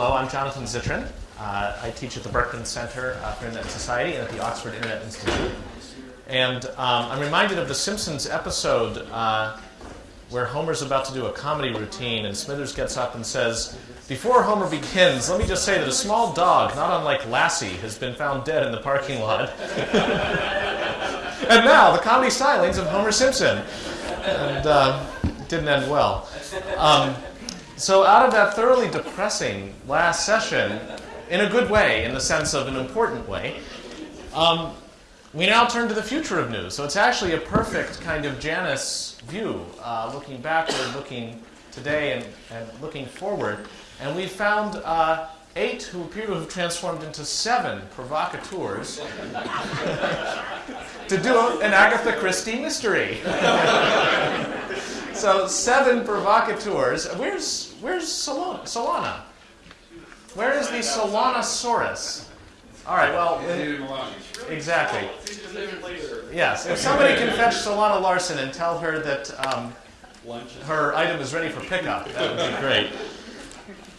hello, I'm Jonathan Zittrain. Uh, I teach at the Berkman Center for Internet Society and at the Oxford Internet Institute. And um, I'm reminded of the Simpsons episode uh, where Homer's about to do a comedy routine, and Smithers gets up and says, Before Homer begins, let me just say that a small dog, not unlike Lassie, has been found dead in the parking lot. and now, the comedy stylings of Homer Simpson. And uh, didn't end well. Um, so, out of that thoroughly depressing last session, in a good way, in the sense of an important way, um, we now turn to the future of news. So, it's actually a perfect kind of Janus view, uh, looking backward, looking today, and, and, looking forward. And we found uh, eight who appear to have transformed into seven provocateurs to do an Agatha Christie mystery. so, seven provocateurs. Where's, where's Solana? Solana? Where is the Solanosaurus? All right, well, exactly. Yes, if somebody can fetch Solana Larsen and tell her that um, her item is ready for pickup, that would be great.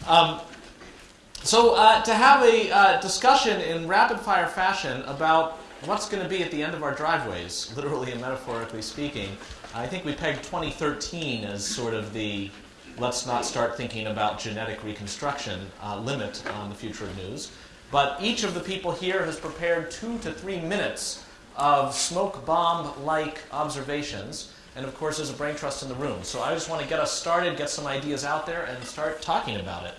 Um, so, uh, to have a uh, discussion in rapid fire fashion about what's going to be at the end of our driveways, literally and metaphorically speaking, I think we pegged 2013 as sort of the let's not start thinking about genetic reconstruction uh, limit on the future of news. But each of the people here has prepared two to three minutes of smoke bomb like observations. And of course, there's a brain trust in the room. So I just want to get us started, get some ideas out there, and start talking about it.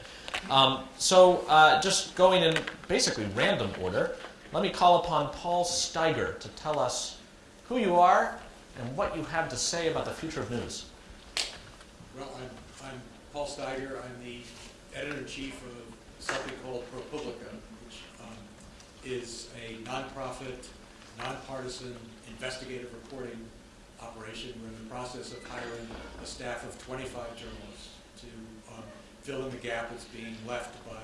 Um, so, uh, just going in basically random order, let me call upon Paul Steiger to tell us who you are and what you have to say about the future of news. Well, I'm, I'm Paul Steiger. I'm the editor-in-chief of something called ProPublica, which um, is a nonprofit, nonpartisan investigative reporting operation. We're in the process of hiring a staff of 25 journalists to um, fill in the gap that's being left by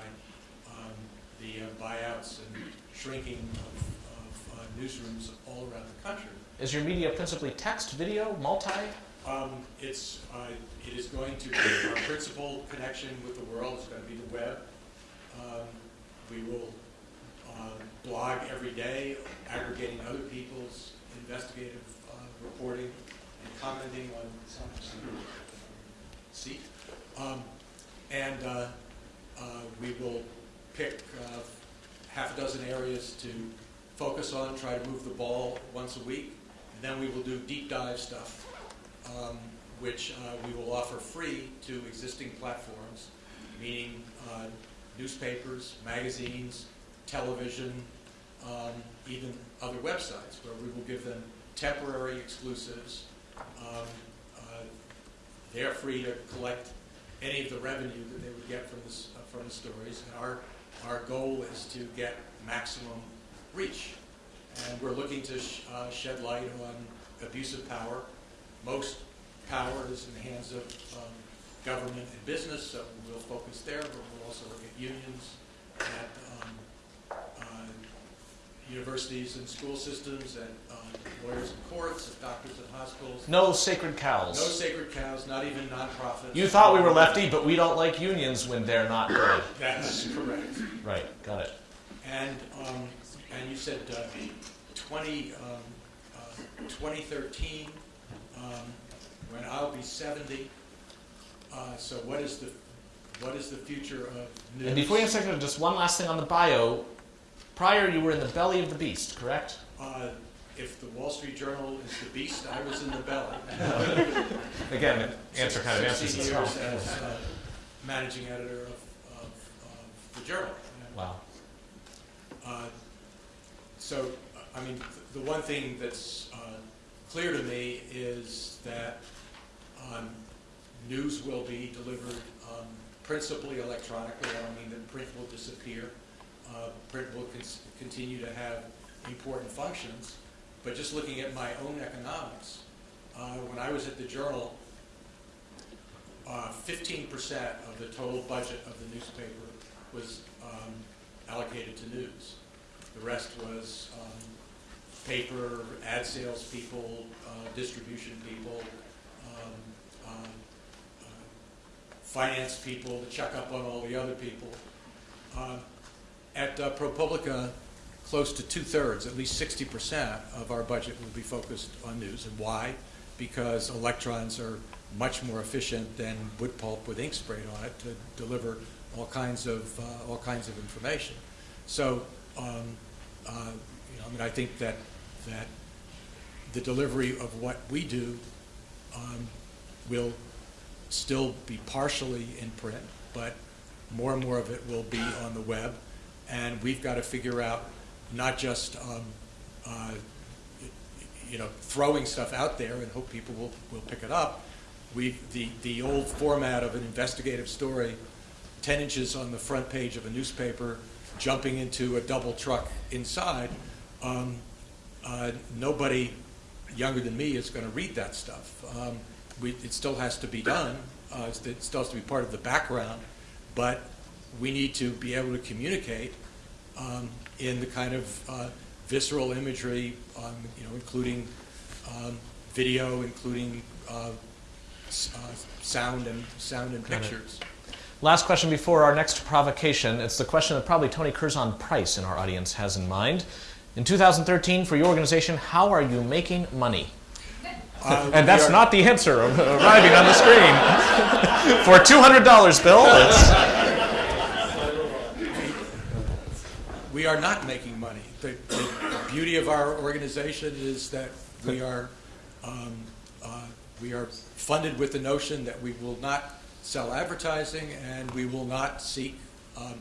um, the uh, buyouts and shrinking of, of uh, newsrooms all around the country. Is your media principally text, video, multi? Um, it's, uh, it is going to be our principal connection with the world. It's going to be the web. Um, we will uh, blog every day, aggregating other people's investigative uh, reporting and commenting on some seat. Um, and uh, uh, we will pick uh, half a dozen areas to focus on, try to move the ball once a week, then we will do deep dive stuff, um, which uh, we will offer free to existing platforms, meaning uh, newspapers, magazines, television, um, even other websites, where we will give them temporary exclusives. Um, uh, they're free to collect any of the revenue that they would get from, this, from the stories. And our, our goal is to get maximum reach. And we're looking to sh uh, shed light on abuse of power. Most power is in the hands of um, government and business, so we'll focus there, but we'll also look at unions, at um, uh, universities and school systems, at uh, lawyers and courts, at doctors and hospitals. No sacred cows. No sacred cows, not even nonprofits. You thought we were lefty, but we don't like unions when they're not good. That's correct. Right, got it. And, um, and you said uh, 20, um, uh, 2013, um, when I'll be 70. Uh, so what is the what is the future of news? And before you answer, just one last thing on the bio. Prior, you were in the belly of the beast, correct? Uh, if the Wall Street Journal is the beast, I was in the belly. Again, answer kind of answers 16 itself. as uh, managing editor of, of, of the journal. Wow. Uh, so, I mean, the one thing that's uh, clear to me is that um, news will be delivered um, principally electronically. I don't mean that print will disappear. Uh, print will con- continue to have important functions. But just looking at my own economics, uh, when I was at the journal, uh, 15% of the total budget of the newspaper was um, allocated to news. The rest was um, paper, ad sales people, uh, distribution people, um, um, uh, finance people to check up on all the other people. Uh, At ProPublica, close to two-thirds, at least 60% of our budget will be focused on news. And why? Because electrons are much more efficient than wood pulp with ink sprayed on it to deliver all kinds of, uh, all kinds of information. So, um, uh, you know, I mean, I think that, that the delivery of what we do um, will still be partially in print, but more and more of it will be on the web. And we've got to figure out not just, um, uh, you know, throwing stuff out there and hope people will, will pick it up. We, the, the old format of an investigative story, 10 inches on the front page of a newspaper, jumping into a double truck inside, um, uh, nobody younger than me is going to read that stuff. Um, we, it still has to be done. Uh, it still has to be part of the background, but we need to be able to communicate um, in the kind of uh, visceral imagery, um, you know, including um, video, including uh, uh, sound and sound and Got it. Last question before our next provocation. It's the question that probably Tony Curzon Price in our audience has in mind. In 2013, for your organization, how are you making money? Uh, And that's not the answer arriving on the screen. for $200, Bill. We are not making money. The, the beauty of our organization is that we are, um, uh, we are funded with the notion that we will not sell advertising and we will not seek um,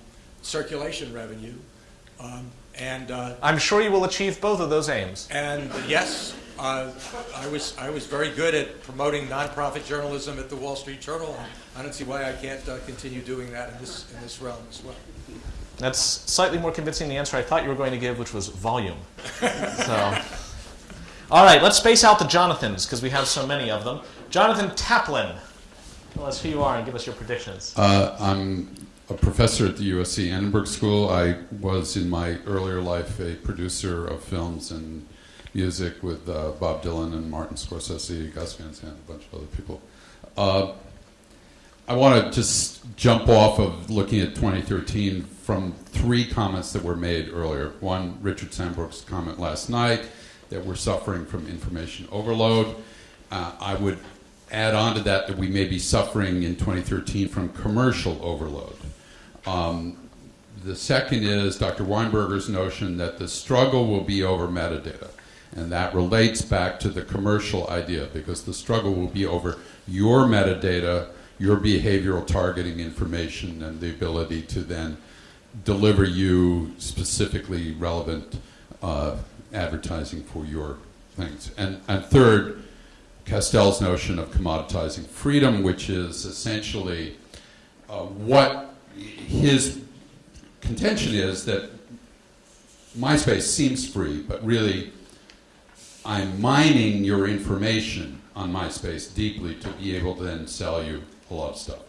circulation revenue. Um, and uh, I'm sure you will achieve both of those aims. and yes, uh, I was I was very good at promoting nonprofit journalism at the Wall Street Journal. I don't see why I can't uh, continue doing that in this in this realm as well. That's slightly more convincing the answer I thought you were going to give, which was volume. so, all right, let's space out the Jonathans because we have so many of them. Jonathan Taplin, tell us who you are and give us your predictions. Uh, I'm a professor at the USC Annenberg School. I was in my earlier life a producer of films and music with uh, Bob Dylan and Martin Scorsese, Gus Van Sant, a bunch of other people. Uh, I want to just jump off of looking at 2013 from three comments that were made earlier. One, Richard Sambrook's comment last night that we're suffering from information overload. Uh, I would add on to that that we may be suffering in 2013 from commercial overload. Um, the second is Dr. Weinberger's notion that the struggle will be over metadata. And that relates back to the commercial idea because the struggle will be over your metadata, your behavioral targeting information, and the ability to then deliver you specifically relevant uh, advertising for your things. And, and third, Castells' notion of commoditizing freedom, which is essentially uh, what his contention is that MySpace seems free, but really I'm mining your information on MySpace deeply to be able to then sell you a lot of stuff.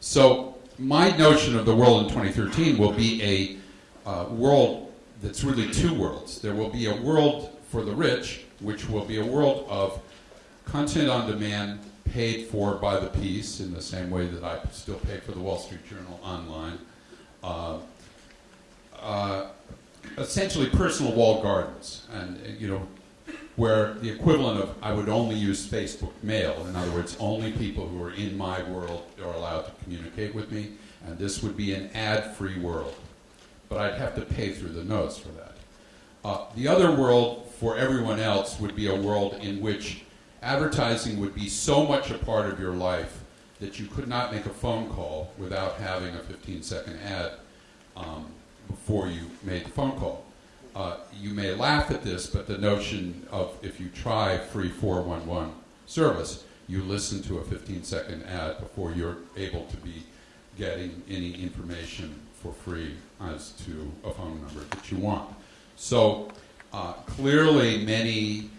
So my notion of the world in 2013 will be a uh, world that's really two worlds. There will be a world for the rich, which will be a world of content on demand paid for by the piece in the same way that I still pay for the Wall Street Journal online. Uh, uh, essentially personal walled gardens and uh, you know where the equivalent of I would only use Facebook mail. In other words only people who are in my world are allowed to communicate with me and this would be an ad-free world. But I'd have to pay through the nose for that. Uh, the other world for everyone else would be a world in which advertising would be so much a part of your life that you could not make a phone call without having a 15 second ad um, before you made the phone call. Uh, you may laugh at this, but the notion of if you try free 411 service, you listen to a 15 second ad before you're able to be getting any information for free as to a phone number that you want. So uh, clearly, many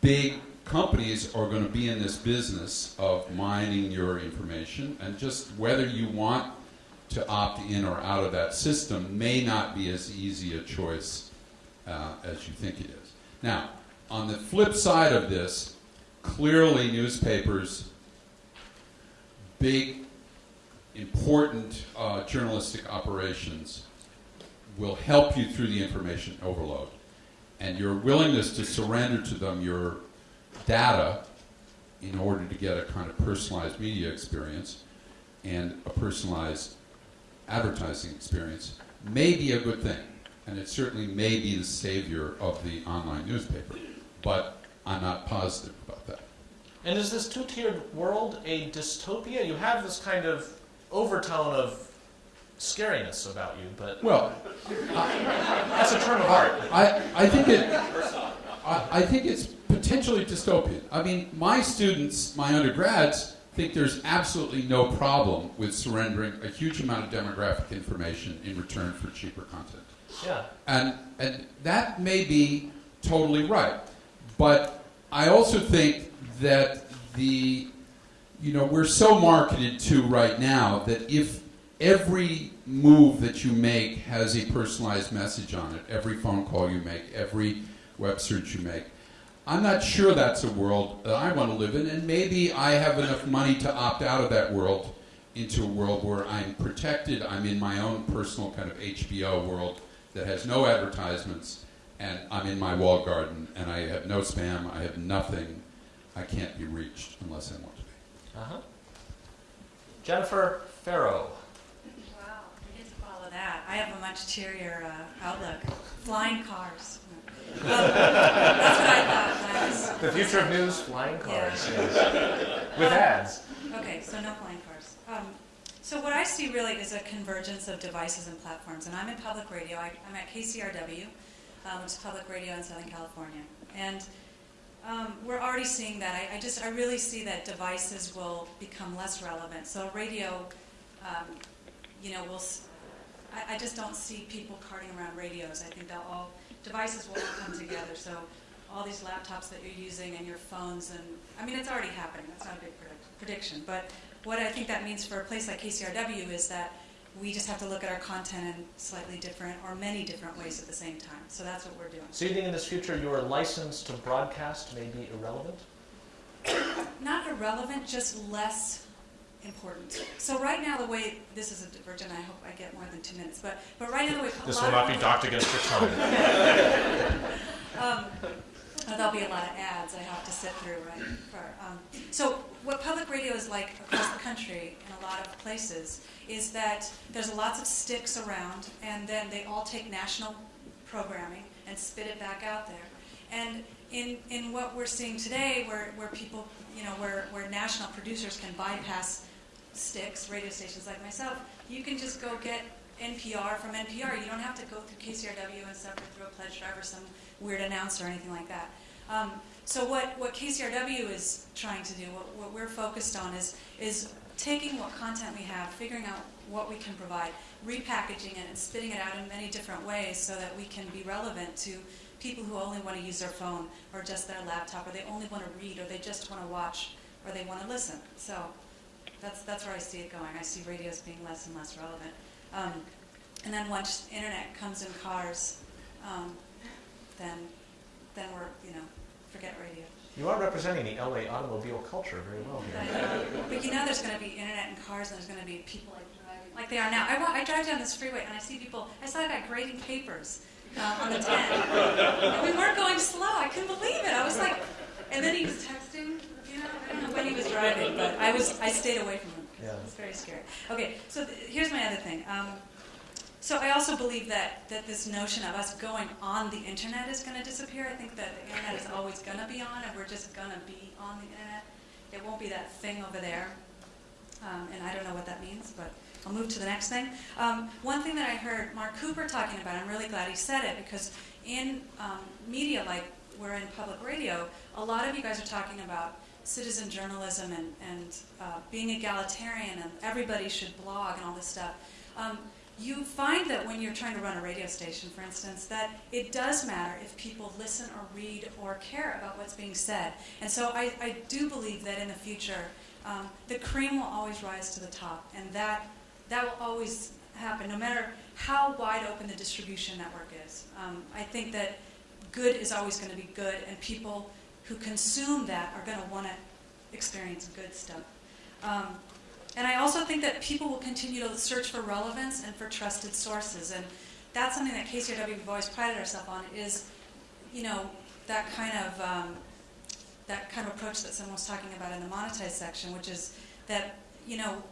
big companies are going to be in this business of mining your information, and just whether you want to opt in or out of that system may not be as easy a choice uh, as you think it is. Now, on the flip side of this, clearly newspapers, big important uh, journalistic operations will help you through the information overload. And your willingness to surrender to them your data in order to get a kind of personalized media experience and a personalized advertising experience may be a good thing. And it certainly may be the savior of the online newspaper. But I'm not positive about that. And is this two-tiered world a dystopia? You have this kind of overtone of scariness about you, but Well, that's a term of art. I, I think it. I, I think it's potentially dystopian. I mean, my students, my undergrads, think there's absolutely no problem with surrendering a huge amount of demographic information in return for cheaper content. Yeah. And, and that may be totally right. But I also think that the, you know, we're so marketed to right now that if every move that you make has a personalized message on it, every phone call you make, every web search you make, I'm not sure that's a world that I want to live in, and maybe I have enough money to opt out of that world into a world where I'm protected. I'm in my own personal kind of HBO world that has no advertisements, and I'm in my wall garden, and I have no spam, I have nothing. I can't be reached unless I want to be. Uh-huh. Jennifer Ferro. Wow, we get to follow that. I have a much cheerier uh, outlook. Flying cars. Um, that's what I thought The future of news, flying cars. Yeah. Yes. With ads. Okay, so no flying cars. Um, so what I see really is a convergence of devices and platforms. And I'm in public radio. I, I'm at KCRW, um, which is public radio in Southern California. And um, we're already seeing that. I, I just, I really see that devices will become less relevant. So radio, um, you know, will. I just don't see people carting around radios. I think they'll all devices will all come together. So all these laptops that you're using and your phones and I mean it's already happening. That's not a big predict- prediction, but what I think that means for a place like KCRW is that we just have to look at our content in slightly different or many different ways at the same time. So that's what we're doing. So you think in this future your license to broadcast may be irrelevant? Not irrelevant, just less important. So right now the way this is a divergent, I hope I get more than two minutes, but but right now the way This will not be docked against your time. Um, there'll be a lot of ads I have to sit through, right? For, um, so, what public radio is like across the country in a lot of places is that there's lots of sticks around, and then they all take national programming and spit it back out there. And in, in what we're seeing today, where, where people, you know, where, where national producers can bypass sticks, radio stations like myself, you can just go get NPR from NPR. You don't have to go through KCRW and suffer through a pledge drive or some weird announcer or anything like that. Um, so what, what KCRW is trying to do, what, what we're focused on is, is taking what content we have, figuring out what we can provide, repackaging it and spitting it out in many different ways so that we can be relevant to people who only want to use their phone or just their laptop or they only want to read or they just want to watch or they want to listen. So that's, that's where I see it going. I see radios being less and less relevant. Um, and then once internet comes in cars, um, then then we're you know forget radio. You are representing the LA automobile culture very well But, here. but you know there's going to be internet in cars and there's going to be people like driving like they are now. I, wa- I drive down this freeway and I see people. I saw a guy grading papers uh, on the 10. and we weren't going slow. I couldn't believe it. I was like, and then he was texting. You know, I don't know when he was driving, but I was I stayed away from him. Yeah. It's very scary. Okay, so th- here's my other thing. Um, so I also believe that, that this notion of us going on the internet is going to disappear. I think that the internet is always going to be on, and we're just going to be on the internet. It won't be that thing over there. Um, and I don't know what that means, but I'll move to the next thing. Um, one thing that I heard Mark Cooper talking about, I'm really glad he said it because in um, media like we're in public radio, a lot of you guys are talking about citizen journalism and, and uh, being egalitarian and everybody should blog and all this stuff. Um, you find that when you're trying to run a radio station, for instance, that it does matter if people listen or read or care about what's being said. And so I, I do believe that in the future, um, the cream will always rise to the top, and that that will always happen, no matter how wide open the distribution network is. Um, I think that good is always going to be good, and people who consume that are going to want to experience good stuff. Um, and I also think that people will continue to search for relevance and for trusted sources. And that's something that KCRW we've always prided ourselves on is, you know, that kind of um, that kind of approach that someone was talking about in the monetized section, which is that you know,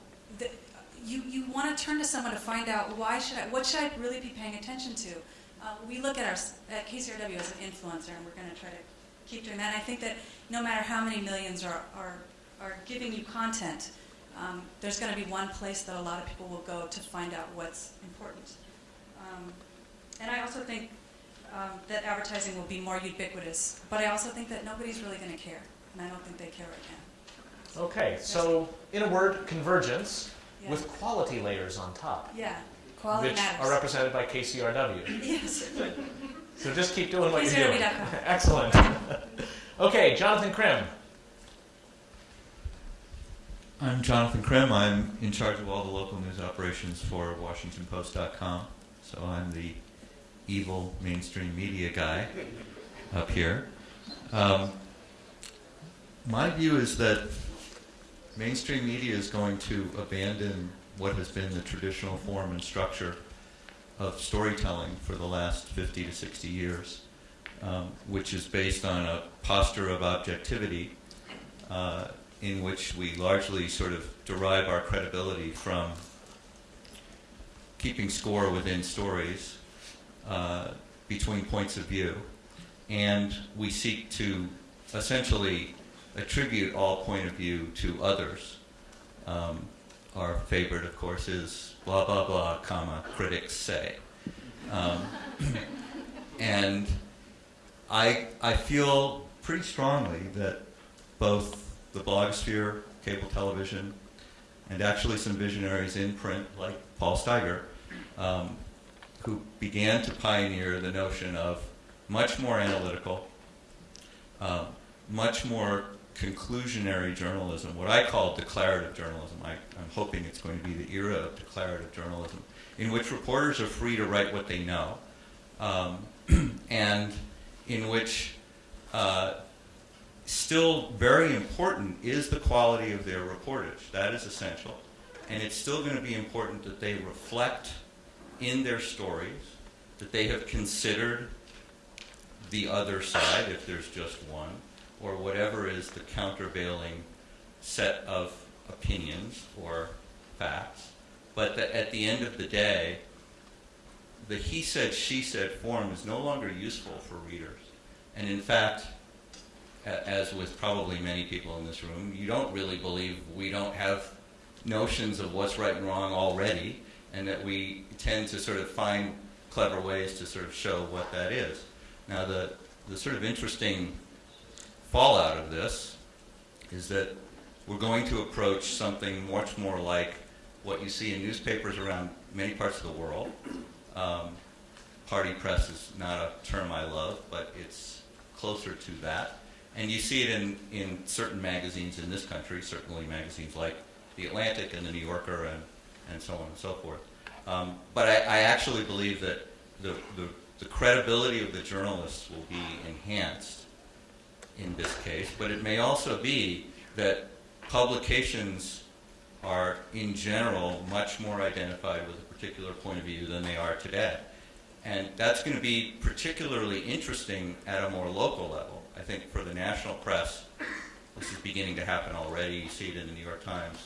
you you want to turn to someone to find out why should I, what should I really be paying attention to. Uh, we look at our at KCRW as an influencer, and we're going to try to keep doing that. And I think that no matter how many millions are are, are giving you content, um, there's going to be one place that a lot of people will go to find out what's important. Um, and I also think um, that advertising will be more ubiquitous, but I also think that nobody's really going to care, and I don't think they care right now. Okay, so in a word, convergence Yeah. with quality layers on top, yeah, quality which matters. are represented by KCRW. yes. So just keep doing what you're doing. Excellent. okay, Jonathan Krim. I'm Jonathan Krim. I'm in charge of all the local news operations for WashingtonPost.com. So I'm the evil mainstream media guy up here. Um, my view is that mainstream media is going to abandon what has been the traditional form and structure of storytelling for the last 50 to 60 years, um, which is based on a posture of objectivity. Uh, in which we largely sort of derive our credibility from keeping score within stories uh, between points of view. And we seek to essentially attribute all point of view to others. Um, our favorite, of course, is blah, blah, blah, comma, critics say. Um, and I, I feel pretty strongly that both the blogosphere, cable television, and actually some visionaries in print like Paul Steiger, um, who began to pioneer the notion of much more analytical, uh, much more conclusionary journalism, what I call declarative journalism. I, I'm hoping it's going to be the era of declarative journalism, in which reporters are free to write what they know, um, and in which uh, still very important is the quality of their reportage. That is essential. And it's still going to be important that they reflect in their stories, that they have considered the other side, if there's just one, or whatever is the countervailing set of opinions or facts. But that at the end of the day, the he said, she said form is no longer useful for readers. And in fact, as with probably many people in this room, you don't really believe we don't have notions of what's right and wrong already, and that we tend to sort of find clever ways to sort of show what that is. Now, the, the sort of interesting fallout of this is that we're going to approach something much more like what you see in newspapers around many parts of the world. Um, party press is not a term I love, but it's closer to that. And you see it in, in certain magazines in this country, certainly magazines like The Atlantic and The New Yorker and, and so on and so forth. Um, but I, I actually believe that the, the, the credibility of the journalists will be enhanced in this case, but it may also be that publications are, in general, much more identified with a particular point of view than they are today. And that's going to be particularly interesting at a more local level. I think for the national press, this is beginning to happen already. You see it in the New York Times.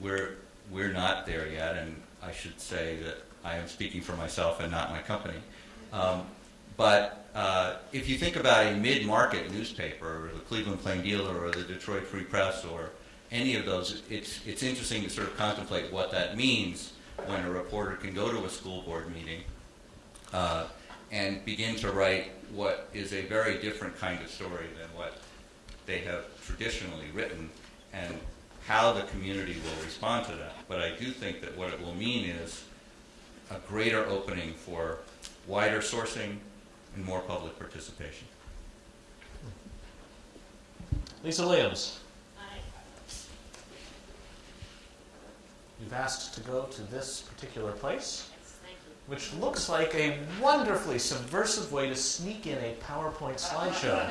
We're, we're not there yet, and I should say that I am speaking for myself and not my company. Um, but uh, if you think about a mid-market newspaper, the Cleveland Plain Dealer, or the Detroit Free Press, or any of those, it's, it's interesting to sort of contemplate what that means when a reporter can go to a school board meeting uh, and begin to write what is a very different kind of story than what they have traditionally written, and how the community will respond to that. But I do think that what it will mean is a greater opening for wider sourcing and more public participation. Lisa Williams. You've asked to go to this particular place, which looks like a wonderfully subversive way to sneak in a PowerPoint slideshow.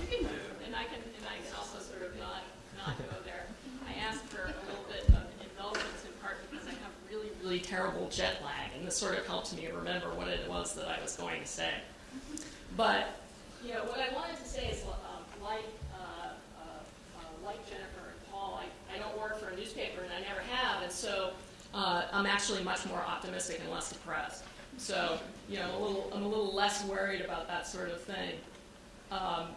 you can do and I can, and I can also sort of not, not go there. I asked for a little bit of involvement in part because I have really, really terrible jet lag this sort of helped me remember what it was that I was going to say. But you know, what I wanted to say is, um, like uh, uh, uh, like Jennifer and Paul, I, I don't work for a newspaper, and I never have, and so uh, I'm actually much more optimistic and less depressed. So you know, I'm a little I'm a little less worried about that sort of thing. Um,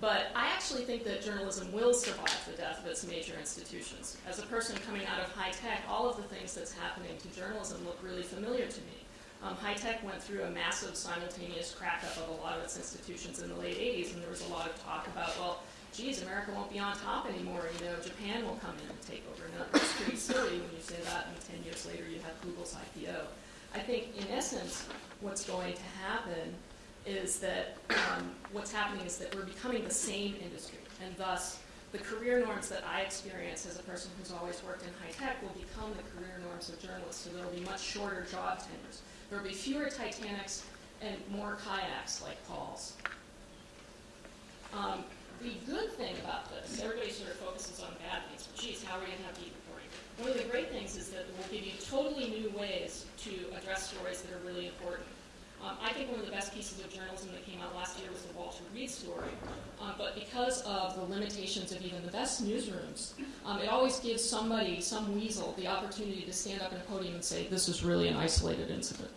but I actually think that journalism will survive the death of its major institutions. As a person coming out of high tech, all of the things that's happening to journalism look really familiar to me. Um, high tech went through a massive simultaneous crack up of a lot of its institutions in the late 80s, and there was a lot of talk about, well, geez, America won't be on top anymore. You know, Japan will come in and take over. Now, it's pretty silly when you say that, and 10 years later you have Google's IPO. I think, in essence, what's going to happen is that um, what's happening is that we're becoming the same industry, and thus the career norms that I experience as a person who's always worked in high tech will become the career norms of journalists. So there will be much shorter job tenures. There will be fewer Titanics and more kayaks like Paul's. Um, the good thing about this, everybody sort of focuses on bad things. but Geez, how are we going to have deep reporting? One of the great things is that it will give you totally new ways to address stories that are really important. Um, I think one of the best pieces of journalism that came out last year was the Walter Reed story. Um, but because of the limitations of even the best newsrooms, um, it always gives somebody, some weasel, the opportunity to stand up in a podium and say, this is really an isolated incident.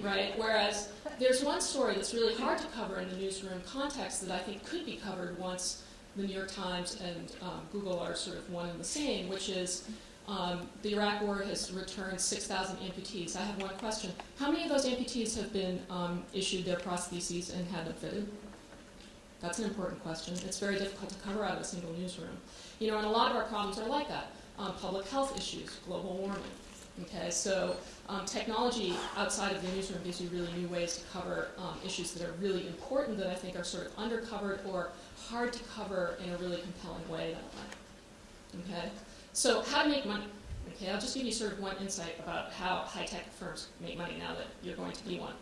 Right? Whereas there's one story that's really hard to cover in the newsroom context that I think could be covered once the New York Times and um, Google are sort of one and the same, which is um, the Iraq War has returned 6,000 amputees. I have one question. How many of those amputees have been um, issued their prostheses and had them fitted? That's an important question. It's very difficult to cover out of a single newsroom. You know, and a lot of our problems are like that. Um, public health issues, global warming. Okay, so um, technology outside of the newsroom gives you really new ways to cover um, issues that are really important that I think are sort of undercovered or hard to cover in a really compelling way that way. Okay? So how to make money. Okay, I'll just give you sort of one insight about how high-tech firms make money now that you're going to be one.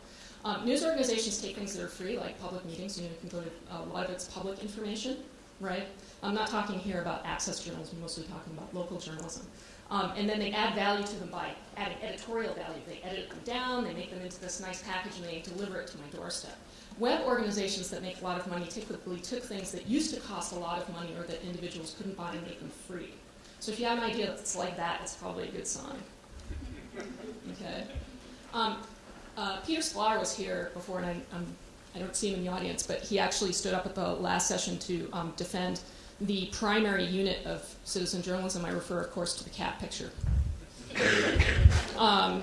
Um, news organizations take things that are free, like public meetings. You, know, you can go to a lot of it's public information, right? I'm not talking here about access journalism. I'm mostly talking about local journalism. Um, and then they add value to them by adding editorial value. They edit them down, they make them into this nice package, and they deliver it to my doorstep. Web organizations that make a lot of money typically took things that used to cost a lot of money or that individuals couldn't buy and make them free. So if you have an idea that's like that, it's probably a good sign. Okay. Um, uh, Peter Sklar was here before, and I, I'm, I do not see him in the audience, but he actually stood up at the last session to um, defend the primary unit of citizen journalism. I refer, of course, to the cat picture. Um,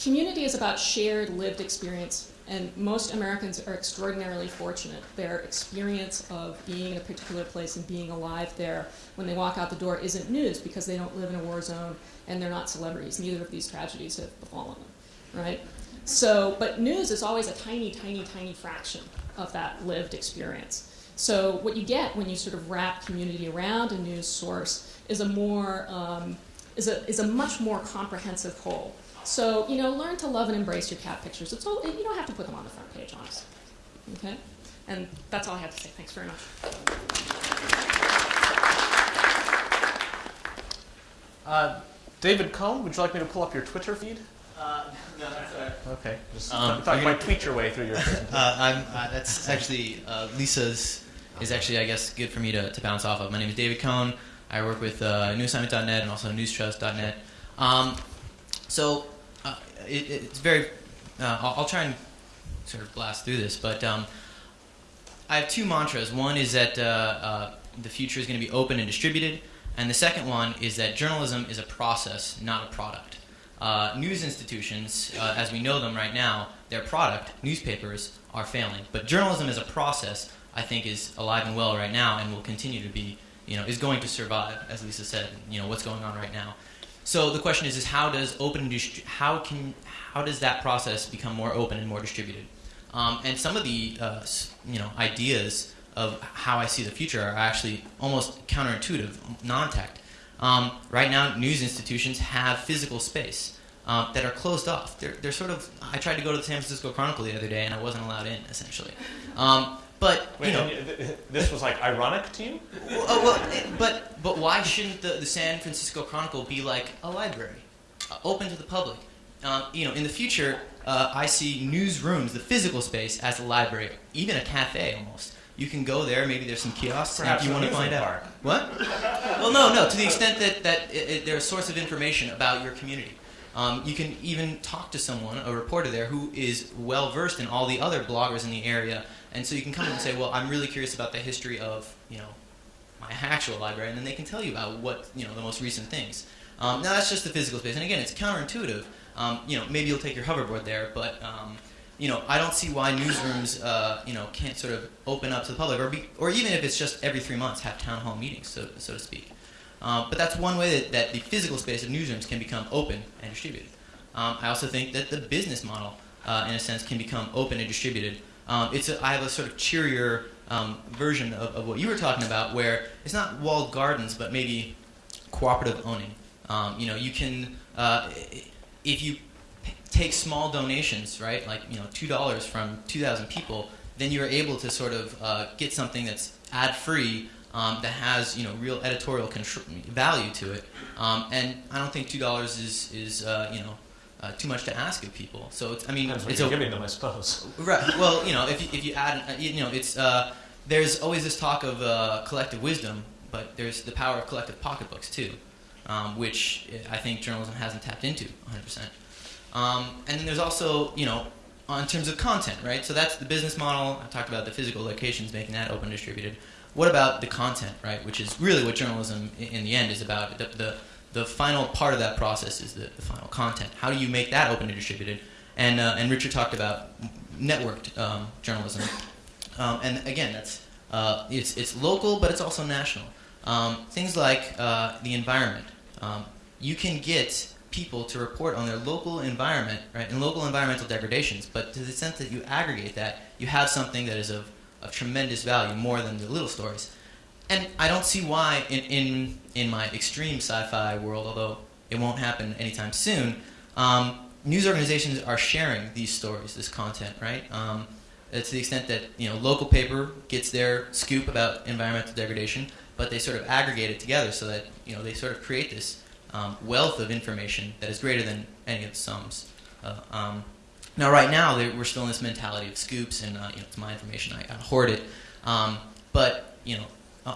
community is about shared lived experience and most Americans are extraordinarily fortunate. Their experience of being in a particular place and being alive there when they walk out the door isn't news because they don't live in a war zone and they're not celebrities. Neither of these tragedies have befallen them, right? So, but news is always a tiny, tiny, tiny fraction of that lived experience. So what you get when you sort of wrap community around a news source is a more, um, is, a, is a much more comprehensive whole. So, you know, learn to love and embrace your cat pictures. It's all, you don't have to put them on the front page, honestly. Okay? And that's all I have to say. Thanks very much. Uh, David Cohn, would you like me to pull up your Twitter feed? Uh, no, that's all right. Okay, just Um, talk, you're about tweet your way through your. Uh, I'm, uh, that's actually uh, Lisa's is actually, I guess, good for me to, to bounce off of. My name is David Cohn. I work with uh, newassignment.net and also newstrust.net. Um, so it, it's very. Uh, I'll, I'll, try and sort of blast through this, but um, I have two mantras. One is that uh, uh, the future is going to be open and distributed, and the second one is that journalism is a process, not a product. Uh, news institutions, uh, as we know them right now, their product, newspapers, are failing. But journalism as a process, I think, is alive and well right now, and will continue to be. You know, is going to survive, as Lisa said. You know, what's going on right now. So the question is, is how does open how can how does that process become more open and more distributed? Um, and some of the uh, you know ideas of how I see the future are actually almost counterintuitive, non-tech. Um, right now, news institutions have physical space um, that are closed off. They're, they're sort of. I tried to go to the San Francisco Chronicle the other day, and I wasn't allowed in, essentially. Um, but Wait, you know, this was like ironic to you. Well, uh, well, but but why shouldn't the, the San Francisco Chronicle be like a library? uh, open to the public. Um, you know, in the future, uh, I see newsrooms, the physical space, as a library, even a cafe almost. You can go there. Maybe there's some kiosks Perhaps if you want to find amusement out. What? well, no, no. To the extent that that it, it, they're a source of information about your community. Um, you can even talk to someone, a reporter there, who is well versed in all the other bloggers in the area, and so you can come in and say, "Well, I'm really curious about the history of you know my actual library," and then they can tell you about what you know the most recent things. Um, now that's just the physical space, and again, it's counterintuitive. Um, you know, maybe you'll take your hoverboard there, but um, you know, I don't see why newsrooms, uh, you know, can't sort of open up to the public, or be, or even if it's just every three months, have town hall meetings, so so to speak. Um, but that's one way that, that the physical space of newsrooms can become open and distributed. Um, I also think that the business model, uh, in a sense, can become open and distributed. Um, it's a, I have a sort of cheerier um, version of, of what you were talking about, where it's not walled gardens, but maybe cooperative owning. Um, you know, you can uh, if you take small donations, right, like you know, two dollars from two thousand people, then you're able to sort of uh, get something that's ad free. Um, that has you know real editorial value to it, um, and I don't think two dollars is is uh, you know uh, too much to ask of people. So it's I mean Depends what it's you're a, giving them, I suppose. Right. Well, you know, if you, if you add, uh, you know, it's uh, there's always this talk of uh, collective wisdom, but there's the power of collective pocketbooks too, um, which I think journalism hasn't tapped into 100%. Um, and then there's also, you know, on terms of content, right? So that's the business model. I talked about the physical locations, making that open distributed. What about the content, right? Which is really what journalism in the end is about. The, the, the final part of that process is the, the final content. How do you make that open and distributed? And, uh, and Richard talked about networked um, journalism. Um, and again, that's uh, it's, it's local, but it's also national. Um, things like uh, the environment. Um, you can get people to report on their local environment, right, and local environmental degradations. But to the extent that you aggregate that, you have something that is of, of tremendous value, more than the little stories. And I don't see why, in, in, in my extreme sci-fi world, although it won't happen anytime soon, um, news organizations are sharing these stories, this content, right? Um, uh, to the extent that you know local paper gets their scoop about environmental degradation, but they sort of aggregate it together so that you know they sort of create this um, wealth of information that is greater than any of the sums. Uh, um, now, right now, we're still in this mentality of scoops, and uh, you know, it's my information. I, I hoard it. Um, but you know,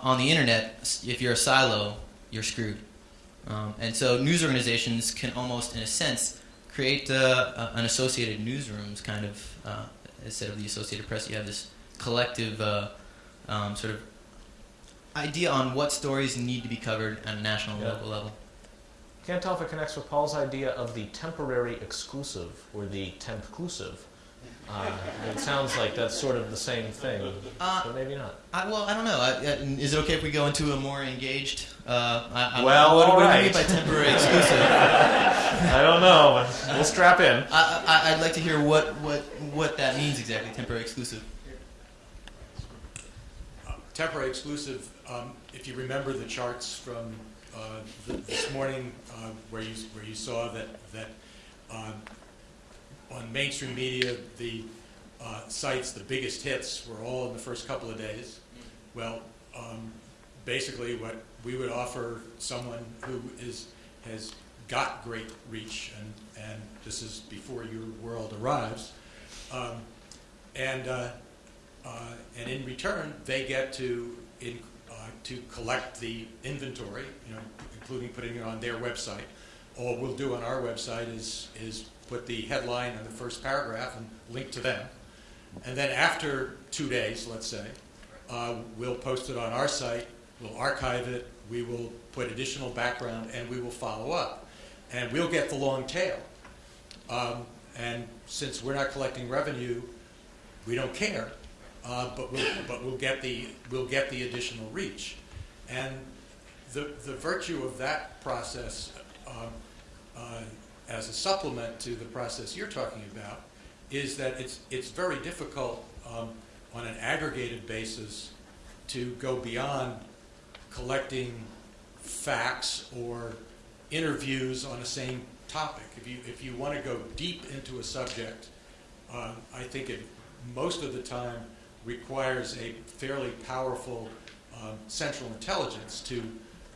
on the internet, if you're a silo, you're screwed. Um, and so, news organizations can almost, in a sense, create uh, an associated newsrooms kind of uh, instead of the Associated Press. You have this collective uh, um, sort of idea on what stories need to be covered at a national and Yeah. local level. Can't tell if it connects with Paul's idea of the temporary exclusive or the tempclusive. Uh, it sounds like that's sort of the same thing, Uh, but maybe not. I, well, I don't know. I, I, is it okay if we go into a more engaged? Uh, I, I, Well, what, all what do you mean by temporary exclusive? I don't know, we'll strap in. I, I, I'd like to hear what, what, what that means exactly. Temporary exclusive. Uh, Temporary exclusive, um, if you remember the charts from uh, th- this morning, uh, where you, where you saw that, that um, on mainstream media, the uh, sites, the biggest hits were all in the first couple of days. Well, um, basically what we would offer someone who is, has got great reach, and, and this is before your world arrives, um, and uh, uh, and in return, they get to in, uh, to collect the inventory, you know, including putting it on their website. All we'll do on our website is is put the headline in the first paragraph and link to them. And then after two days, let's say, uh, we'll post it on our site. We'll archive it. We will put additional background, and we will follow up. And we'll get the long tail. Um, and since we're not collecting revenue, we don't care. Uh, but we'll but we'll get the we'll get the additional reach, and the the virtue of that process um, uh, as a supplement to the process you're talking about is that it's it's very difficult um, on an aggregated basis to go beyond collecting facts or interviews on the same topic. If you if you want to go deep into a subject, um, I think it most of the time requires a fairly powerful um, central intelligence to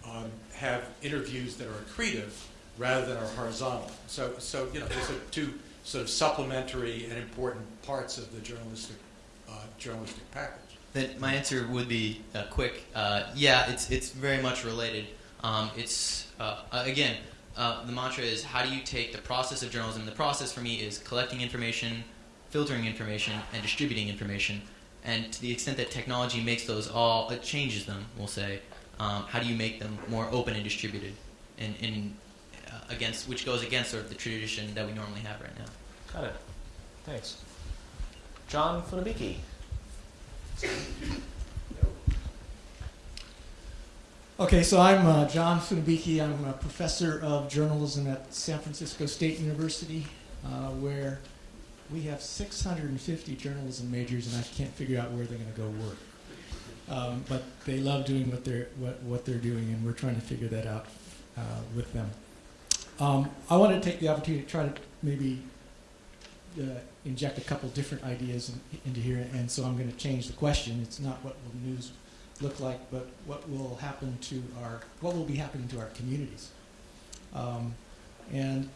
um, have interviews that are accretive rather than our horizontal. So, so you know, those are two sort of supplementary and important parts of the journalistic, uh, journalistic package. Then my answer would be uh, quick. Uh, yeah, it's it's very much related. Um, it's uh, uh, again, uh, the mantra is how do you take the process of journalism? The process for me is collecting information, filtering information, and distributing information. And to the extent that technology makes those all, it changes them. We'll say, um, how do you make them more open and distributed, in uh, against which goes against sort of the tradition that we normally have right now. Got it. Thanks. John Funabiki. Okay, so I'm uh, John Funabiki. I'm a professor of journalism at San Francisco State University, uh, where we have 650 journalism majors, and I can't figure out where they're going to go work. Um, but they love doing what they're what, what they're doing, and we're trying to figure that out uh, with them. Um, I want to take the opportunity to try to maybe uh, inject a couple different ideas in, into here, and so I'm going to change the question. It's not what will the news look like, but what will happen to our what will be happening to our communities. Um, and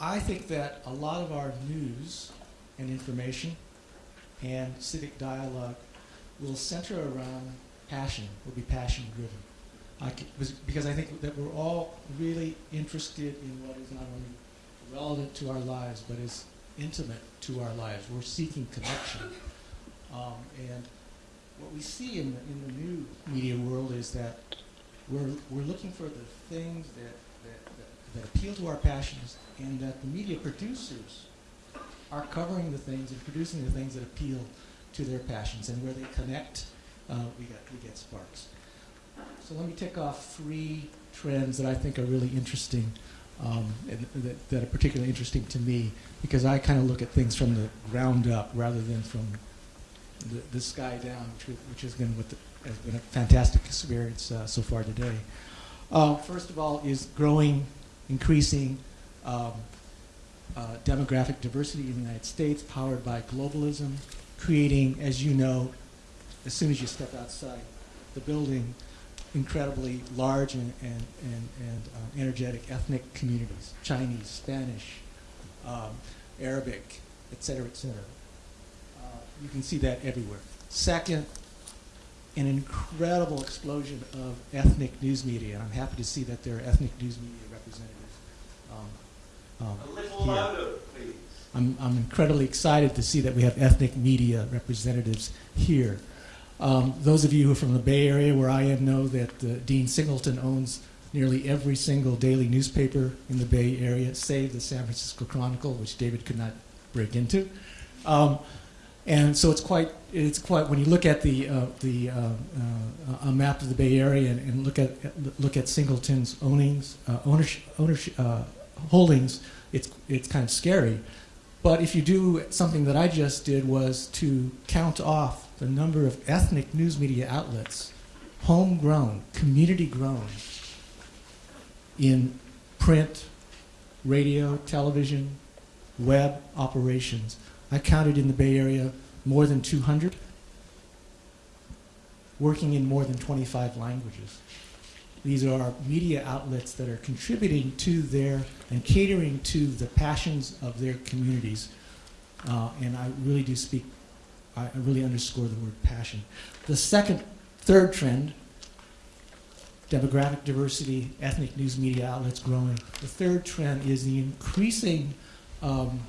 I think that a lot of our news and information and civic dialogue will center around passion, will be passion driven. I was- because I think that we're all really interested in what is not only relevant to our lives, but is intimate to our lives. We're seeking connection. Um, and what we see in the, in the new media world is that we're, we're looking for the things that, that, that, that appeal to our passions and that the media producers are covering the things and producing the things that appeal to their passions and where they connect, uh, we, we get sparks. So let me tick off three trends that I think are really interesting um, and that, that are particularly interesting to me because I kind of look at things from the ground up rather than from the, the sky down, which, which has been the, has been a fantastic experience uh, so far today. Uh, first of all, is growing, increasing um, uh, demographic diversity in the United States, powered by globalism, creating, as you know, as soon as you step outside the building, incredibly large and, and, and, and uh, energetic ethnic communities Chinese, Spanish, um, Arabic, et cetera, et cetera. Uh, you can see that everywhere. Second, an incredible explosion of ethnic news media, and I'm happy to see that there are ethnic news media representatives um, um, A little here. louder, please. I'm, I'm incredibly excited to see that we have ethnic media representatives here. Um, those of you who are from the Bay Area, where I am, know that uh, Dean Singleton owns nearly every single daily newspaper in the Bay Area, save the San Francisco Chronicle, which David could not break into. Um, and so it's quite, it's quite. When you look at the uh, the uh, uh, a map of the Bay Area and, and look at look at Singleton's ownings, uh, ownership, ownership uh, holdings, it's it's kind of scary. But if you do something that I just did was to count off the number of ethnic news media outlets, homegrown, community grown, in print, radio, television, web operations. I counted in the Bay Area more than 200, working in more than 25 languages. These are media outlets that are contributing to their and catering to the passions of their communities. Uh, and I really do speak, I, I really underscore the word passion. The second, third trend demographic diversity, ethnic news media outlets growing. The third trend is the increasing um,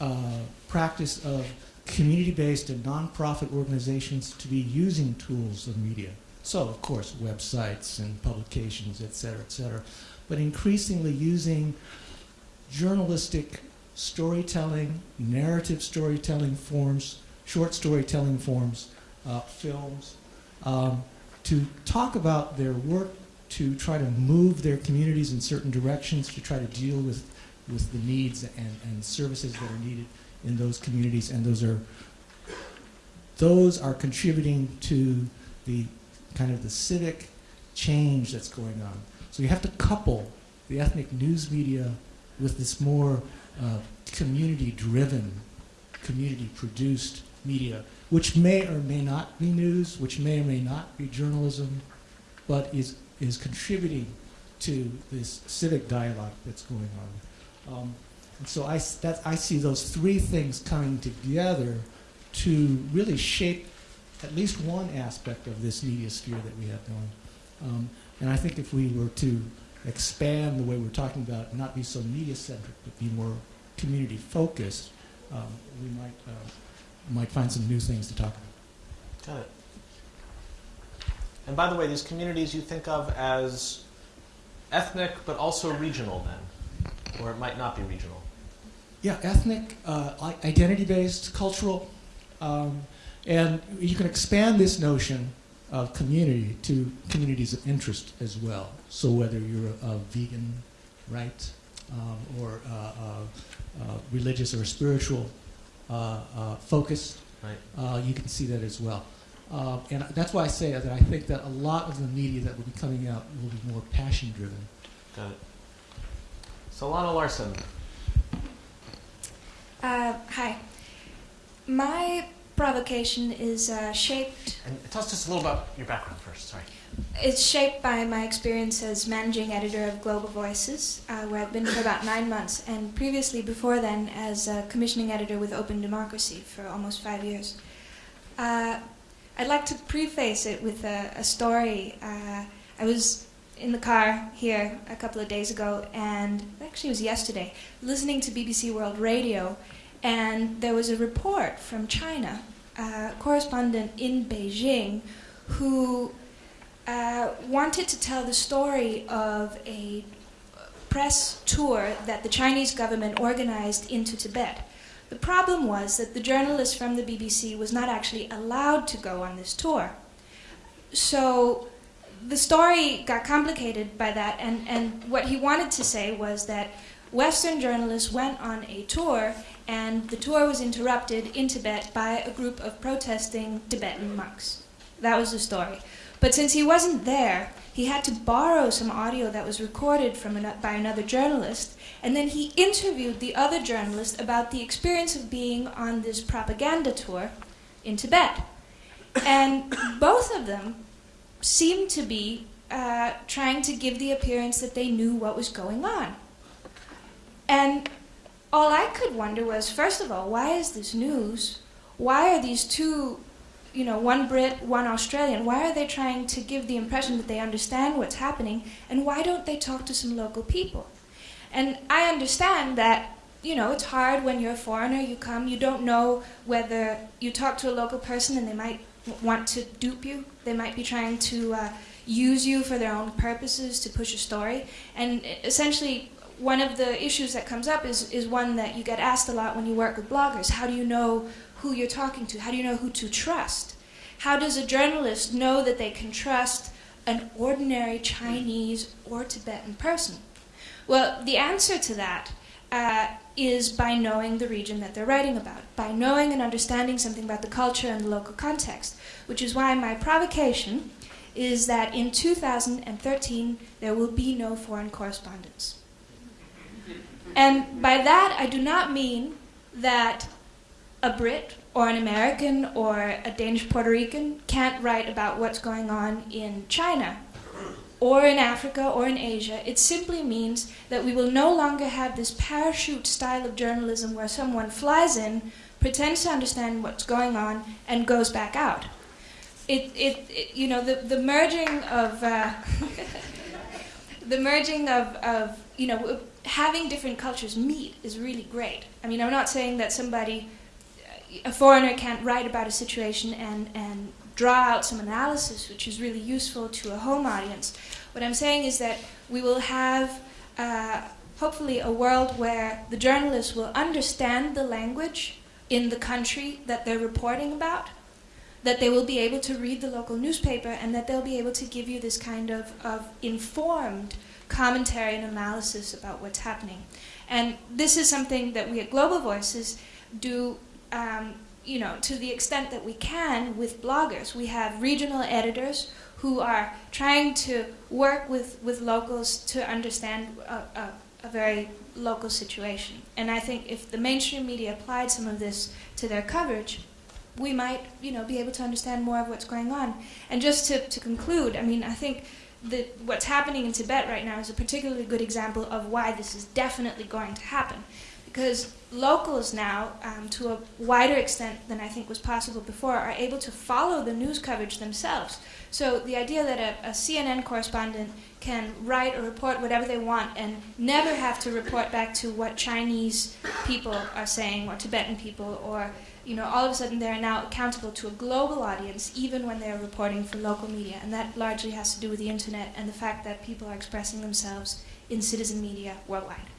uh, practice of community-based and nonprofit organizations to be using tools of media. So, of course, websites and publications, et cetera, et cetera. But increasingly using journalistic storytelling, narrative storytelling forms, short storytelling forms, uh, films, um, to talk about their work, to try to move their communities in certain directions, to try to deal with, with the needs and, and services that are needed in those communities, and those are those are contributing to the kind of the civic change that's going on. So you have to couple the ethnic news media with this more uh, community-driven, community-produced media, which may or may not be news, which may or may not be journalism, but is is contributing to this civic dialogue that's going on. Um, and so I, that, I see those three things coming together to really shape at least one aspect of this media sphere that we have going. Um, and I think if we were to expand the way we're talking about, not be so media-centric, but be more community-focused, um, we might, uh, might find some new things to talk about. Got it. And by the way, these communities you think of as ethnic but also regional then? Or it might not be regional. Yeah, ethnic, uh, identity-based, cultural, um, and you can expand this notion of community to communities of interest as well. So whether you're a, a vegan, right, um, or uh, religious or spiritual uh, uh, focus, Right. uh, you can see that as well. Uh, and that's why I say that I think that a lot of the media that will be coming out will be more passion-driven. Got it. Solana Larsen. Uh, hi. My provocation is uh, shaped. And tell us just a little about your background first. Sorry. It's shaped by my experience as managing editor of Global Voices, uh, where I've been for about nine months, and previously, before then, as a commissioning editor with Open Democracy for almost five years. Uh, I'd like to preface it with a, a story. Uh, I was in the car here a couple of days ago, and actually it was yesterday, listening to BBC World Radio, and there was a report from China, a correspondent in Beijing, who uh, wanted to tell the story of a press tour that the Chinese government organized into Tibet. The problem was that the journalist from the BBC was not actually allowed to go on this tour. So the story got complicated by that, and, and what he wanted to say was that Western journalists went on a tour, and the tour was interrupted in Tibet by a group of protesting Tibetan monks. That was the story. But since he wasn't there, he had to borrow some audio that was recorded from an, by another journalist, and then he interviewed the other journalist about the experience of being on this propaganda tour in Tibet. And both of them seemed to be uh, trying to give the appearance that they knew what was going on. And all I could wonder was, first of all, why is this news? Why are these two, you know, one Brit, one Australian, why are they trying to give the impression that they understand what's happening? And why don't they talk to some local people? And I understand that, you know, it's hard when you're a foreigner, you come, you don't know whether you talk to a local person and they might want to dupe you. They might be trying to uh, use you for their own purposes to push a story. And essentially, one of the issues that comes up is, is one that you get asked a lot when you work with bloggers. How do you know who you're talking to? How do you know who to trust? How does a journalist know that they can trust an ordinary Chinese or Tibetan person? Well, the answer to that uh, is by knowing the region that they're writing about, by knowing and understanding something about the culture and the local context, which is why my provocation is that in 2013 there will be no foreign correspondence. And by that, I do not mean that a Brit or an American or a Danish Puerto Rican can't write about what's going on in China or in Africa or in Asia. It simply means that we will no longer have this parachute style of journalism where someone flies in, pretends to understand what's going on, and goes back out. It, it, it you know, the, the merging of. Uh, the merging of, of you know having different cultures meet is really great. I mean, I'm not saying that somebody, a foreigner, can't write about a situation and and draw out some analysis, which is really useful to a home audience. What I'm saying is that we will have. Uh, hopefully, a world where the journalists will understand the language in the country that they're reporting about, that they will be able to read the local newspaper, and that they'll be able to give you this kind of, of informed commentary and analysis about what's happening. And this is something that we at Global Voices do, um, you know, to the extent that we can with bloggers. We have regional editors who are trying to work with, with locals to understand a, a, a very local situation. And I think if the mainstream media applied some of this to their coverage, we might, you know, be able to understand more of what's going on. And just to, to conclude, I mean, I think that what's happening in Tibet right now is a particularly good example of why this is definitely going to happen. Because locals now, um, to a wider extent than I think was possible before, are able to follow the news coverage themselves. So the idea that a, a CNN correspondent can write or report whatever they want and never have to report back to what Chinese people are saying or Tibetan people or you know all of a sudden they're now accountable to a global audience even when they're reporting for local media and that largely has to do with the internet and the fact that people are expressing themselves in citizen media worldwide.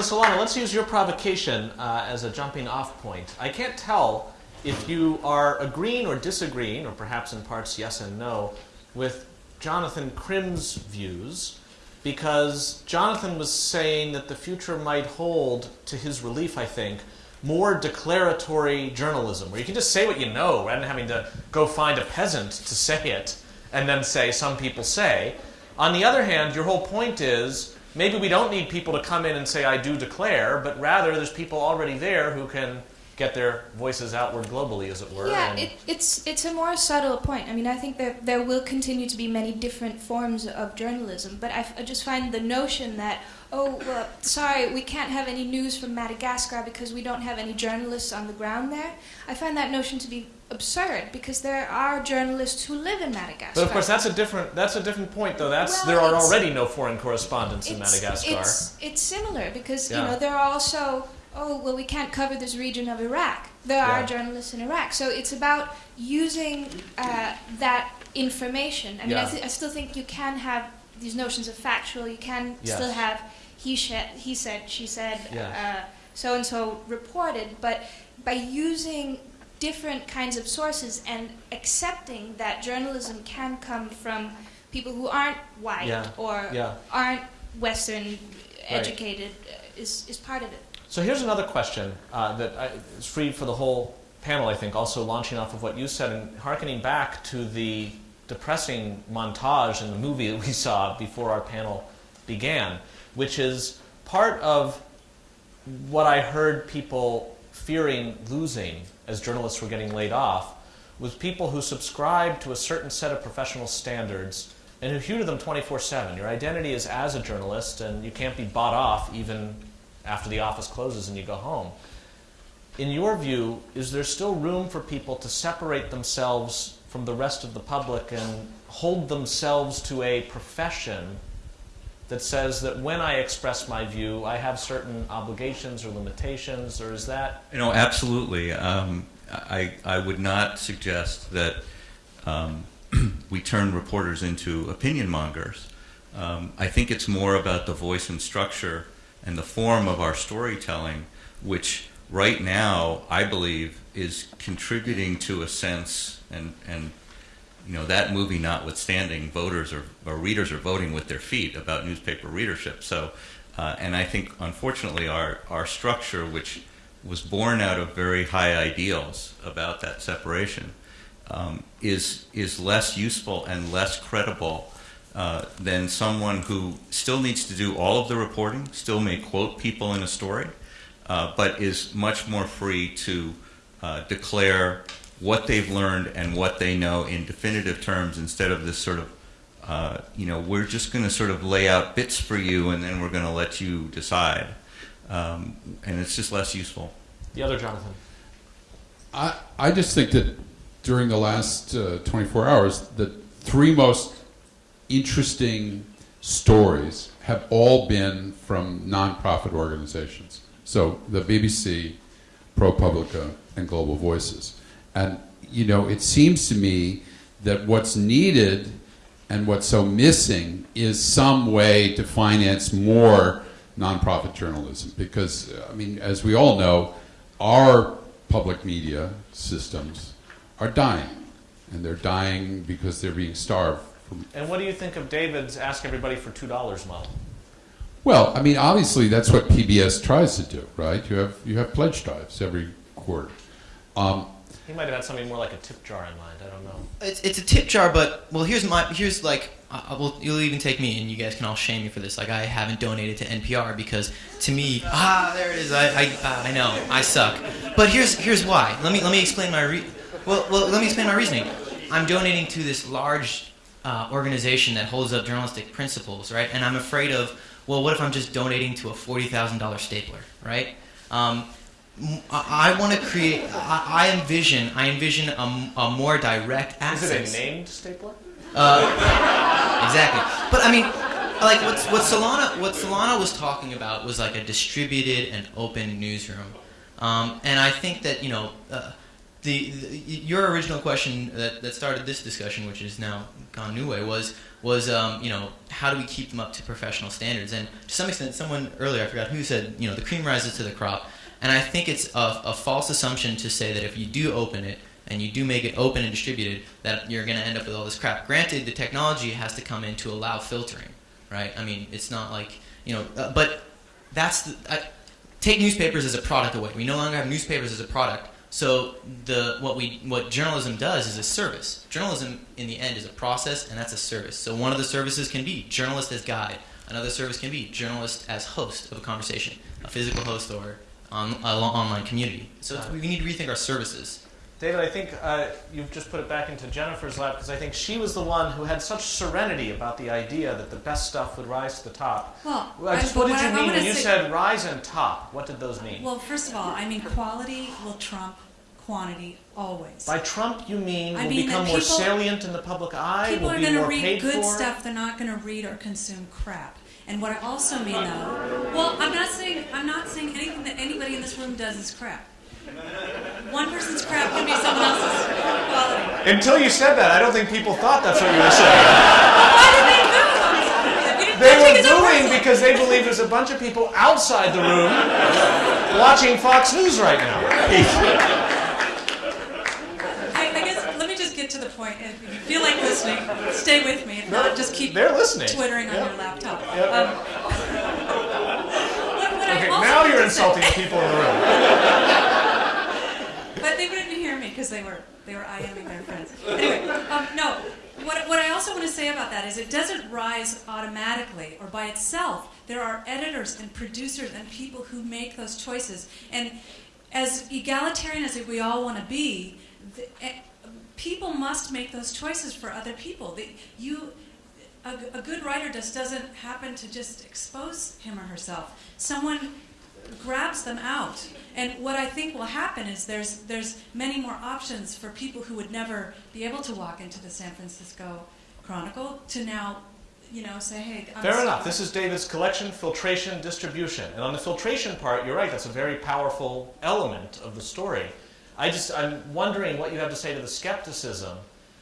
So Solana, let's use your provocation uh, as a jumping off point. I can't tell if you are agreeing or disagreeing, or perhaps in parts yes and no, with Jonathan Krim's views, because Jonathan was saying that the future might hold, to his relief, I think, more declaratory journalism, where you can just say what you know rather than having to go find a peasant to say it and then say, some people say. On the other hand, your whole point is maybe we don't need people to come in and say, I do declare, but rather there's people already there who can get their voices outward globally, as it were. Yeah, it, it's it's a more subtle point. I mean, I think that there will continue to be many different forms of journalism, but I, f- I just find the notion that oh, well, sorry, we can't have any news from Madagascar because we don't have any journalists on the ground there. I find that notion to be absurd because there are journalists who live in Madagascar. But of course, that's a different that's a different point, though. That's Well, there are already no foreign correspondents in Madagascar. It's, it's similar because Yeah. you know there are also oh well we can't cover this region of Iraq. There are journalists in Iraq, so it's about using uh, that information. I mean, I, Yeah. th- I still think you can have these notions of factual. You can Yes. still have he said, he said, she said, Yes. uh, so and so reported, but by using different kinds of sources and accepting that journalism can come from people who aren't white Yeah. or Yeah. aren't Western educated uh, is, is part of it. So here's another question uh, that I, is free for the whole panel, I think, also launching off of what you said and harkening back to the depressing montage in the movie that we saw before our panel began, which is part of what I heard people fearing losing as journalists were getting laid off was people who subscribe to a certain set of professional standards and who hew to them 24 7. Your identity is as a journalist, and you can't be bought off even after the office closes and you go home. In your view, is there still room for people to separate themselves from the rest of the public and hold themselves to a profession that says that when I express my view, I have certain obligations or limitations, or is that You know, absolutely. Um, I, I would not suggest that um, we turn reporters into opinion mongers. Um, I think it's more about the voice and structure and the form of our storytelling, which right now I believe is contributing to a sense and and you know that movie notwithstanding, voters or, or readers are voting with their feet about newspaper readership. So, uh, and I think unfortunately our our structure, which was born out of very high ideals about that separation, um, is is less useful and less credible uh, than someone who still needs to do all of the reporting, still may quote people in a story, uh, but is much more free to uh, declare what they've learned and what they know in definitive terms instead of this sort of uh, you know we're just going to sort of lay out bits for you and then we're going to let you decide um, and it's just less useful the other Jonathan? I, I just think that during the last uh, 24 hours, the three most interesting stories have all been from nonprofit organizations. So the BBC, ProPublica, and Global Voices. And, you know, it seems to me that what's needed and what's so missing is some way to finance more nonprofit journalism. Because, I mean, as we all know, our public media systems are dying. And they're dying because they're being starved. From, And what do you think of David's ask everybody for $2 model? well, I mean, obviously that's what PBS tries to do, right? You have you have pledge drives every quarter. Um, He might have had something more like a tip jar in mind. I don't know. It's, it's a tip jar, but well, here's my here's like, uh, well, you'll even take me, and you guys can all shame me for this. Like, I haven't donated to NPR because to me, ah, there it is. I I, uh, I know I suck. But here's here's why. Let me let me explain my re- Well, well, let me explain my reasoning. I'm donating to this large uh, organization that holds up journalistic principles, right? And I'm afraid of, well, what if I'm just donating to a forty thousand dollar stapler, right? Um, m- I, want to create. I, I envision. I envision a, a more direct access. Is it a named stapler? Uh, exactly. But I mean, like what what Solana what Solana was talking about was like a distributed and open newsroom, um, and I think that you know. Uh, the, the, your original question that, that started this discussion, which is now gone new way, was was um, you know how do we keep them up to professional standards? And to some extent, someone earlier I forgot who said you know the cream rises to the crop, and I think it's a, a false assumption to say that if you do open it and you do make it open and distributed, that you're going to end up with all this crap. Granted, the technology has to come in to allow filtering, right? I mean, it's not like you know, uh, but that's the, I, take newspapers as a product away. We no longer have newspapers as a product. So the what we what journalism does is a service. Journalism in the end is a process, and that's a service. So one of the services can be journalist as guide. Another service can be journalist as host of a conversation, a physical host or on, online community. So we need to rethink our services. David, I think uh, you've just put it back into Jennifer's lap because I think she was the one who had such serenity about the idea that the best stuff would rise to the top. Well, I just, what did you I- mean when you said rise and top? What did those mean? Well, first of all, I mean quality will trump quantity always. By Trump, you mean I will mean become more salient in the public eye? People will are going to read good for? stuff. They're not going to read or consume crap. And what I also mean, though, well, I'm not saying I'm not saying anything that anybody in this room does is crap. One person's crap can be someone else's quality. Until you said that, I don't think people thought that's what you were saying. Why did they boo? They were booing because they believe there's a bunch of people outside the room watching Fox News right now. I, I guess let me just get to the point. If you feel like listening, stay with me. If not, just keep They're listening. twittering Yep. on your laptop. Yep. Um, Okay, now you're insulting the people in the room. But they wouldn't hear me because they were they were IMing their friends. Anyway, um, no. What, what I also want to say about that is it doesn't rise automatically or by itself. There are editors and producers and people who make those choices. And as egalitarian as we all want to be, the, eh, people must make those choices for other people. The, you, a, a good writer just doesn't happen to just expose him or herself. Someone grabs them out. And what I think will happen is there's there's many more options for people who would never be able to walk into the San Francisco Chronicle to now, you know, say, hey, I'm Fair enough. This is David's collection, filtration, distribution. And on the filtration part, you're right, that's a very powerful element of the story. I just, I'm wondering what you have to say to the skepticism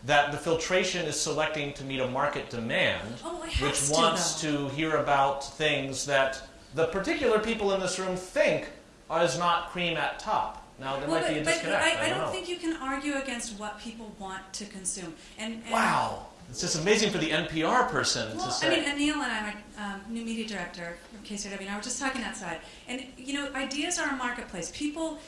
that the filtration is selecting to meet a market demand, Oh, which to, wants to hear about things that the particular people in this room think is not cream at top. Now, there Well, might be a but, but disconnect. I, I don't don't think you can argue against what people want to consume. And, and Wow. It's just amazing for the NPR person Well, to say. I mean, Anil and I, my um, new media director from KCRW, and I were just talking outside. And, you know, ideas are a marketplace. People,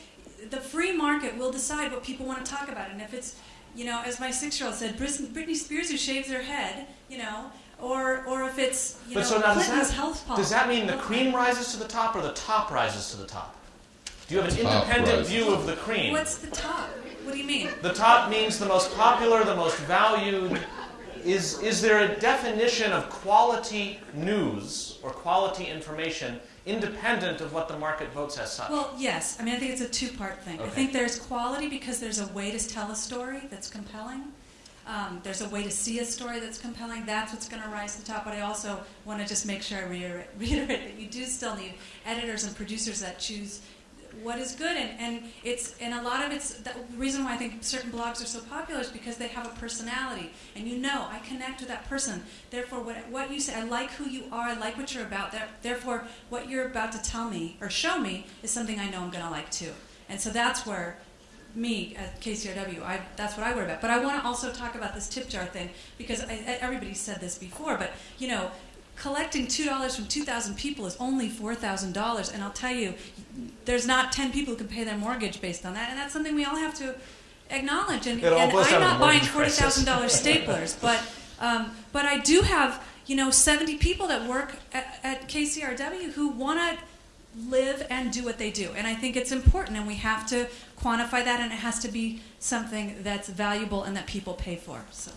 the free market will decide what people want to talk about. And if it's, you know, as my six year old said, Britney Spears who shaves her head, you know, or, or if it's, you But know, so now Clinton's that, health policy. does that mean the cream rises to the top or the top rises to the top? Do you have an Top independent rises. view of the cream? What's the top? What do you mean? The top means the most popular, the most valued. Is, is there a definition of quality news or quality information independent of what the market votes as such? Well, yes. I mean, I think it's a two-part thing. I think there's quality because there's a way to tell a story that's compelling. Um, there's a way to see a story that's compelling. That's what's going to rise to the top. But I also want to just make sure I reiterate, reiterate that you do still need editors and producers that choose what is good. And, and it's and a lot of it's the reason why I think certain blogs are so popular is because they have a personality, and you know I connect with that person. Therefore, what what you say, I like who you are. I like what you're about. There- Therefore, what you're about to tell me or show me is something I know I'm going to like too. And so that's where me at KCRW, I, that's what I worry about. But I want to also talk about this tip jar thing because I- everybody said this before. But you know, collecting two dollars from two thousand people is only four thousand dollars, and I'll tell you, there's not ten people who can pay their mortgage based on that, and that's something we all have to acknowledge. And, and I'm not buying mortgage forty crisis. thousand dollars staplers, but um, but I do have you know seventy people that work at, at KCRW who want to live and do what they do. And I think it's important, and we have to quantify that, and it has to be something that's valuable and that people pay for. So.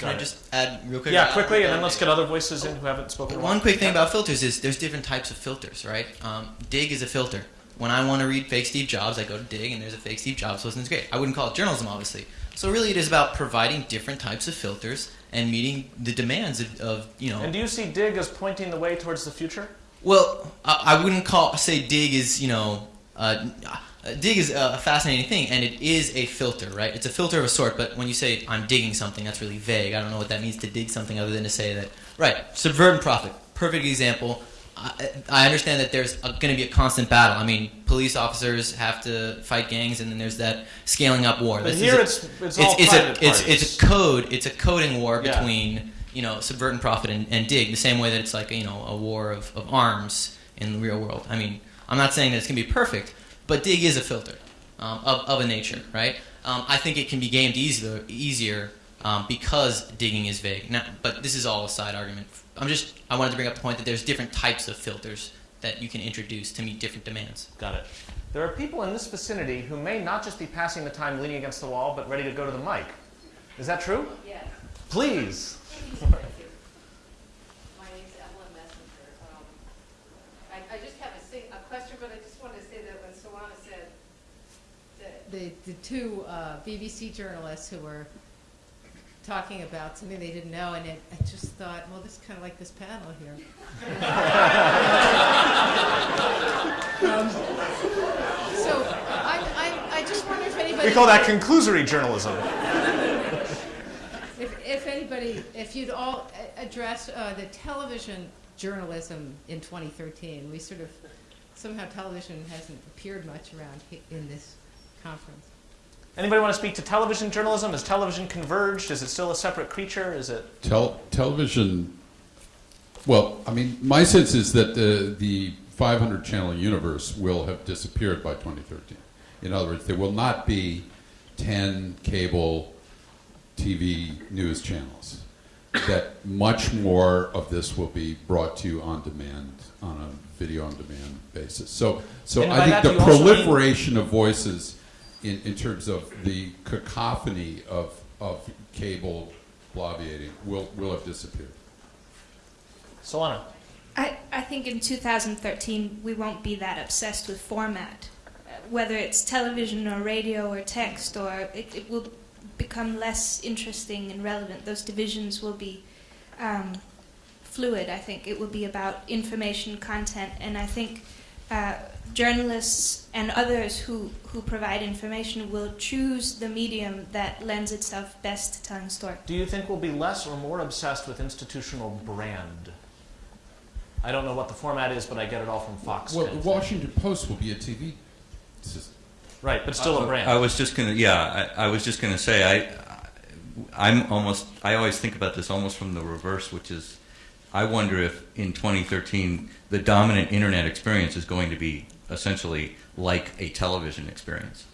Can Got I it. just add real quick? Yeah, Uh, quickly, and uh, then let's get other voices in who haven't spoken. One quick thing about filters is there's different types of filters, right? Um, Digg is a filter. When I want to read fake Steve Jobs, I go to Digg, and there's a fake Steve Jobs list, and it's great. I wouldn't call it journalism, obviously. So really, it is about providing different types of filters and meeting the demands of, of you know. And do you see Digg as pointing the way towards the future? Well, I, I wouldn't call say Digg is you know uh, uh, Digg is a fascinating thing, and it is a filter, right? It's a filter of a sort. But when you say I'm digging something, that's really vague. I don't know what that means to dig something other than to say that right. Subvert and profit, perfect example. I, I understand that there's going to be a constant battle. I mean, police officers have to fight gangs, and then there's that scaling up war. But This is here a- it's it's all it's, it's private a it's, it's a code it's a coding war Yeah. between you know subvert and profit and, and Digg the same way that it's like you know a war of, of arms in the real world i mean i'm not saying that it's going to be perfect but Digg is a filter um, of, of a nature right um, i think it can be gamed easier easier um, because digging is vague now, but this is all a side argument i'm just i wanted to bring up the point that there's different types of filters that you can introduce to meet different demands Got it. There are people in this vicinity who may not just be passing the time leaning against the wall, but ready to go to the mic. Is that true? Yes. Please. My name's Evelyn Messinger. Um, I, I just have a, sing- a question, but I just wanted to say that when Solana said that the, the two uh, BBC journalists who were talking about something they didn't know, and it, I just thought, well, this is kind of like this panel here. Um, So I, I, I just wonder if anybody. We call that conclusory journalism. If, if anybody, if you'd all address uh, the television journalism in 2013, we sort of, somehow television hasn't appeared much around in this conference. Anybody want to speak to television journalism? Is television converged? Is it still a separate creature? Is it? Tel- television. Well, I mean, my sense is that uh, the the 500 channel universe will have disappeared by 2013. In other words, there will not be 10 cable TV news channels. That much more of this will be brought to you on demand, on a video on demand basis. So, so I think the you mean- proliferation of voices in, in terms of the cacophony of, of cable bloviating will, will have disappeared. Solana. I, I think in 2013 we won't be that obsessed with format. Whether it's television or radio or text, or it, it will become less interesting and relevant. Those divisions will be um, fluid. I think it will be about information, content, and I think uh, journalists and others who, who provide information will choose the medium that lends itself best to telling a story. Do you think we'll be less or more obsessed with institutional brand? I don't know what the format is, but I get it all from Fox. Well, the. Washington Post will be a TV system. Right, but still a brand. I was just gonna, yeah, I, I was just gonna say, I, I'm almost, I always think about this almost from the reverse, which is, I wonder if in 2013 the dominant internet experience is going to be essentially like a television experience.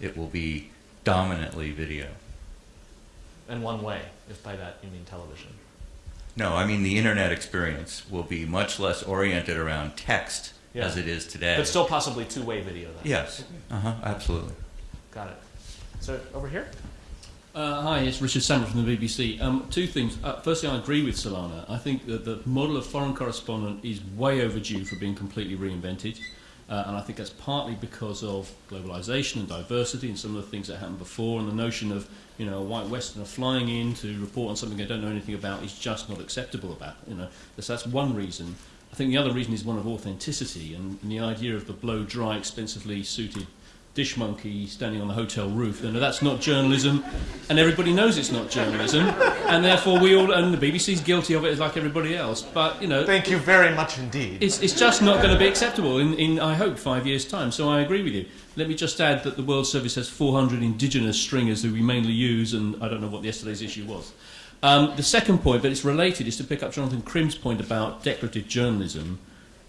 It will be dominantly video. in one way, if by that you mean television. No, I mean the internet experience will be much less oriented around text Yeah. as it is today. But still possibly two-way video then. Yes. Uh huh. Absolutely. Got it. So over here? Uh, hi, it's Richard Sambrook from the BBC. Um, two things. Uh, firstly, I agree with Solana. I think that the model of foreign correspondent is way overdue for being completely reinvented. Uh, and I think that's partly because of globalization and diversity and some of the things that happened before. And the notion of you know a white Westerner flying in to report on something I don't know anything about is just not acceptable. About you know, so that's one reason. I think the other reason is one of authenticity and, and the idea of the blow dry, expensively suited dish monkey standing on the hotel roof. You know, that's not journalism, and everybody knows it's not journalism, and therefore we all, and the BBC's guilty of it like everybody else. But you know, Thank you very much indeed. it's, it's just not going to be acceptable in, in, I hope, five years' time. So I agree with you. Let me just add that the World Service has 400 indigenous stringers who we mainly use, and I don't know what yesterday's issue was. Um, the second point, but it's related, is to pick up Jonathan Krim's point about declarative journalism.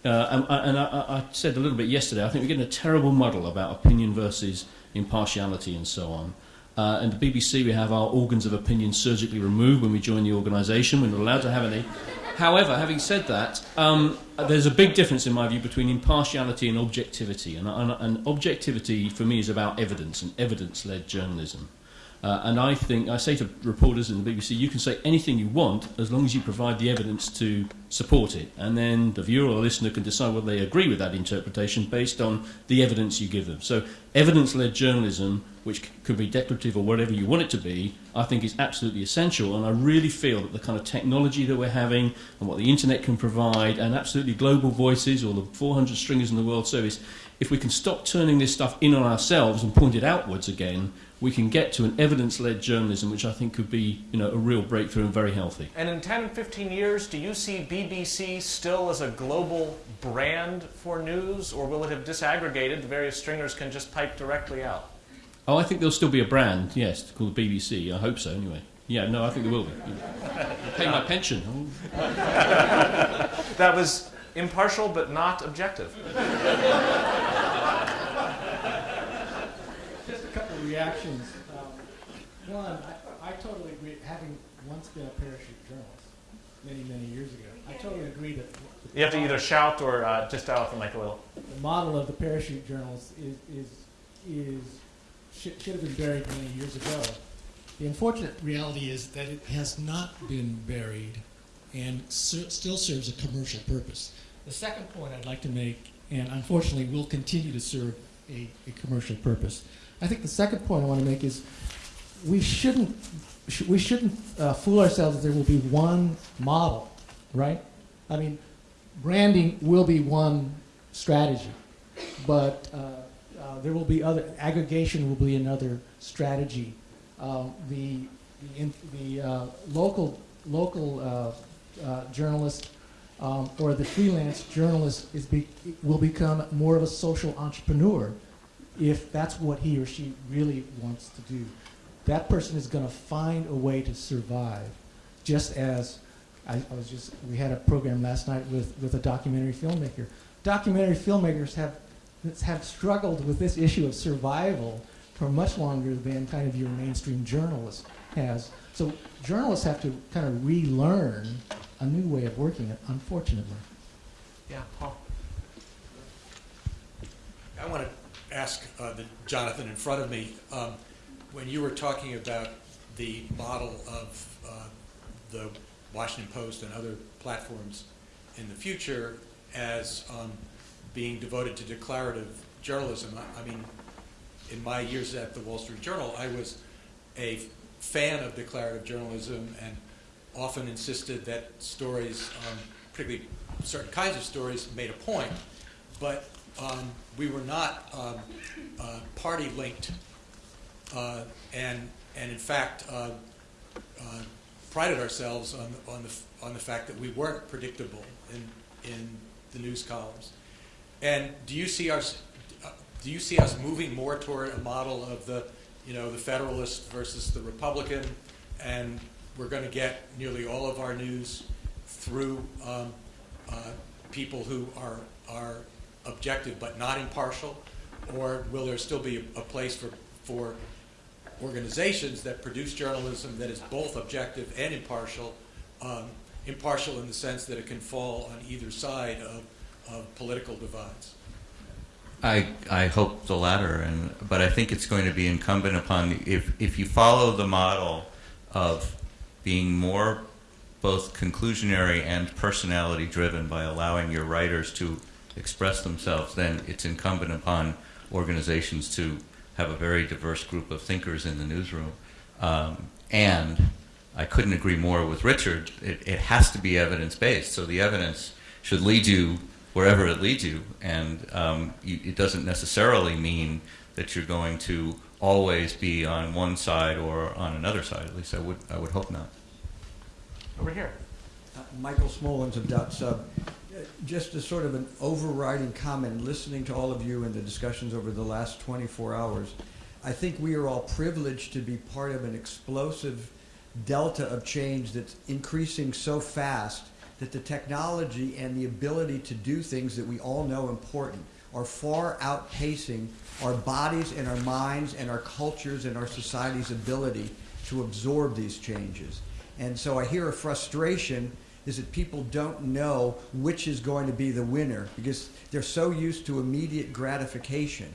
Uh, and and I, I I said a little bit yesterday, I think we're getting a terrible muddle about opinion versus impartiality and so on. Uh, and the BBC, we have our organs of opinion surgically removed when we join the organisation. We're not allowed to have any. However, having said that, um, there's a big difference in my view between impartiality and objectivity. And, and, and objectivity for me is about evidence and evidence led journalism. Uh, and I think, I say to reporters in the BBC, you can say anything you want as long as you provide the evidence to support it. And then the viewer or listener can decide whether they agree with that interpretation based on the evidence you give them. So, evidence led journalism, which could be declarative or whatever you want it to be, I think is absolutely essential. And I really feel that the kind of technology that we're having and what the internet can provide, and absolutely global voices, or the 400 stringers in the World Service, if we can stop turning this stuff in on ourselves and point it outwards again, we can get to an evidence-led journalism, which I think could be, you know, a real breakthrough and very healthy. And in 10 and 15 years, do you see BBC still as a global brand for news, or will it have disaggregated? The various stringers can just pipe directly out. Oh, I think there'll still be a brand, yes, called BBC. I hope so, anyway. Yeah, no, I think there will be. Pay my pension. That was impartial but not objective. Just a couple of reactions. Um, one, I, I totally agree, having once been a parachute journalist many, many years ago, I totally agree that You have to either shout or uh, just dial up the mic a little. the model of the parachute journals is, is, is should, should have been buried many years ago. The unfortunate reality is that it has not been buried and ser- still serves a commercial purpose. The second point I'd like to make, and unfortunately will continue to serve a, a commercial purpose. I think the second point I want to make is we shouldn't sh- we shouldn't uh, fool ourselves that there will be one model, right? I mean, branding will be one strategy, but uh, uh, there will be other aggregation will be another strategy. Um, the the, in, the uh, local local uh, uh, journalist um, or the freelance journalist is be, will become more of a social entrepreneur if that's what he or she really wants to do. That person is going to find a way to survive, just as I, I was just. We had a program last night with, with a documentary filmmaker. Documentary filmmakers have have struggled with this issue of survival for much longer than kind of your mainstream journalist has. So journalists have to kind of relearn a new way of working, unfortunately. Yeah, Paul. I want to ask uh, the Jonathan in front of me, um, when you were talking about the model of uh, the Washington Post and other platforms in the future as um, being devoted to declarative journalism, I, I mean, in my years at the Wall Street Journal, I was a fan of declarative journalism and often insisted that stories, um, particularly certain kinds of stories, made a point, but um, we were not um, uh, party linked, uh, and and in fact uh, uh, prided ourselves on on the on the fact that we weren't predictable in in the news columns. And do you see us uh, do you see us moving more toward a model of the you know the Federalist versus the Republican, and we're going to get nearly all of our news through um, uh, people who are are objective but not impartial, or will there still be a, a place for for organizations that produce journalism that is both objective and impartial, um, impartial in the sense that it can fall on either side of, of political divides? I, I hope the latter, and but I think it's going to be incumbent upon if if you follow the model of being more both conclusionary and personality driven by allowing your writers to express themselves, then it's incumbent upon organizations to have a very diverse group of thinkers in the newsroom. Um, and I couldn't agree more with Richard. It, it has to be evidence based, so the evidence should lead you wherever it leads you, and um, you, it doesn't necessarily mean that you're going to always be on one side or on another side. At least I would I would hope not. Over here. Uh, Michael Smolens of dotSUB. Just as sort of an overriding comment, listening to all of you in the discussions over the last 24 hours, I think we are all privileged to be part of an explosive delta of change that's increasing so fast that the technology and the ability to do things that we all know important are far outpacing our bodies and our minds and our cultures and our society's ability to absorb these changes. And so I hear a frustration is that people don't know which is going to be the winner because they're so used to immediate gratification.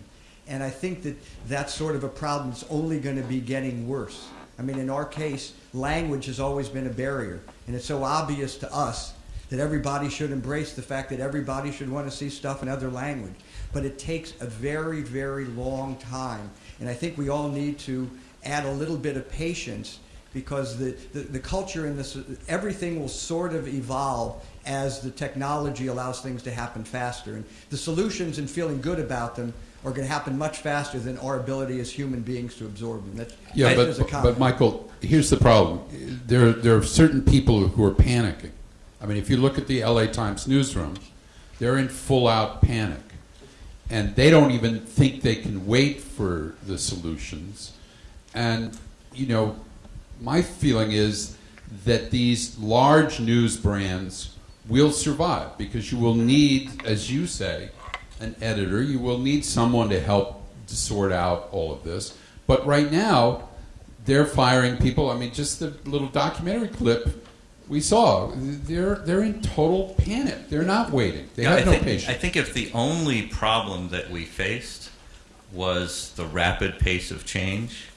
And I think that that's sort of a problem that's only going to be getting worse. I mean, in our case, language has always been a barrier. And it's so obvious to us that everybody should embrace the fact that everybody should want to see stuff in other language. But it takes a very, very long time. And I think we all need to add a little bit of patience because the, the, the culture in this, everything will sort of evolve as the technology allows things to happen faster. And the solutions and feeling good about them are going to happen much faster than our ability as human beings to absorb them. That, Yeah, that but, but Michael, here's the problem. There, there are certain people who are panicking. I mean, if you look at the LA Times newsroom, they're in full out panic. And they don't even think they can wait for the solutions. And, you know, my feeling is that these large news brands will survive because you will need, as you say, an editor. You will need someone to help to sort out all of this. But right now, they're firing people. I mean, just the little documentary clip we saw, they're they're in total panic. They're not waiting. They have I no think, patience. I think if the only problem that we faced was the rapid pace of change,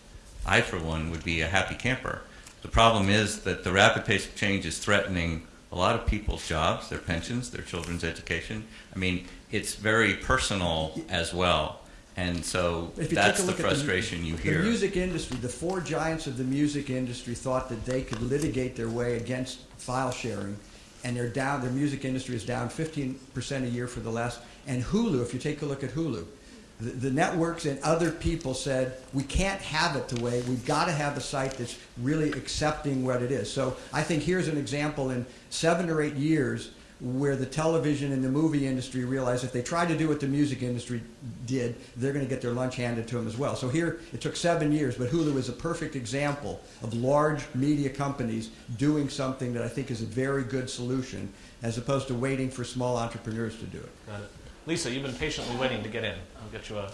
I, for one, would be a happy camper. The problem is that the rapid pace of change is threatening a lot of people's jobs, their pensions, their children's education. I mean, it's very personal as well. And so that's the frustration you hear. The music industry, the four giants of the music industry thought that they could litigate their way against file sharing, and they're down. Their music industry is down 15% a year for the last. And Hulu, if you take a look at Hulu, the, networks and other people said we can't have it the way we've got to have a site that's really accepting what it is. So I think here's an example in seven or eight years where the television and the movie industry realized if they try to do what the music industry did, they're going to get their lunch handed to them as well. So here, it took seven years, but Hulu is a perfect example of large media companies doing something that I think is a very good solution, as opposed to waiting for small entrepreneurs to do it. Lisa, you've been patiently waiting to get in. I'll get you a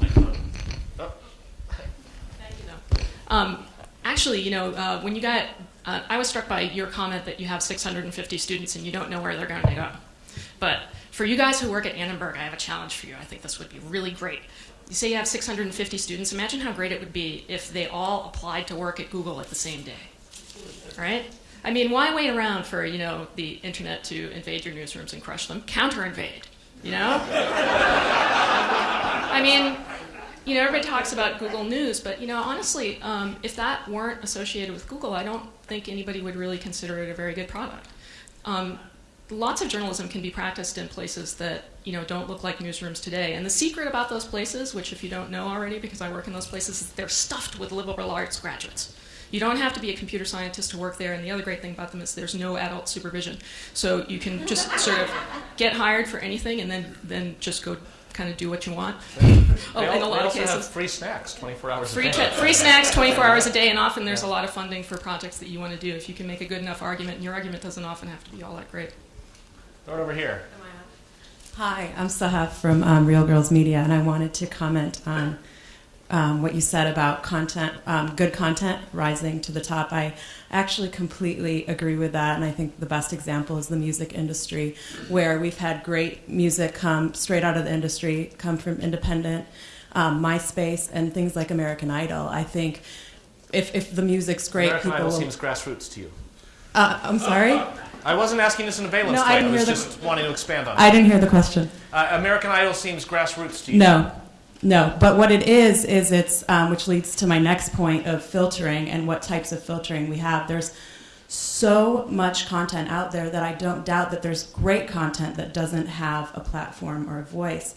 microphone. Oh, Thank you. Um, actually, you know, uh, when you got, uh, I was struck by your comment that you have 650 students and you don't know where they're going to go. But for you guys who work at Annenberg, I have a challenge for you. I think this would be really great. You say you have 650 students. Imagine how great it would be if they all applied to work at Google at the same day. Right? I mean, why wait around for, you know, the internet to invade your newsrooms and crush them? Counter invade, you know? I mean, you know, everybody talks about Google News, but you know, honestly, um, if that weren't associated with Google, I don't think anybody would really consider it a very good product. Um, lots of journalism can be practiced in places that you know don't look like newsrooms today. And the secret about those places, which if you don't know already, because I work in those places, is they're stuffed with liberal arts graduates. You don't have to be a computer scientist to work there, and the other great thing about them is there's no adult supervision. So you can just sort of get hired for anything and then, then just go kind of do what you want. oh, they, in al- a they lot of also cases. have free snacks 24 hours Free, a day. t- free snacks 24 hours a day, and often there's a lot of funding for projects that you want to do. If you can make a good enough argument, and your argument doesn't often have to be all that great. Throw it over here. Hi, I'm Sahaf from um, Real Girls Media, and I wanted to comment on um, what you said about content, um, good content rising to the top. I actually completely agree with that, and I think the best example is the music industry, where we've had great music come straight out of the industry, come from independent, um, MySpace, and things like American Idol. I think if, if the music's great, American people Idol seems grassroots to you. Uh, I'm sorry? I wasn't asking this in a valence No, I way. I, didn't was just wanting to expand on it. I didn't hear the question. Uh, American Idol seems grassroots to you. No, no. But what it is is it's um, which leads to my next point of filtering and what types of filtering we have. There's so much content out there that I don't doubt that there's great content that doesn't have a platform or a voice,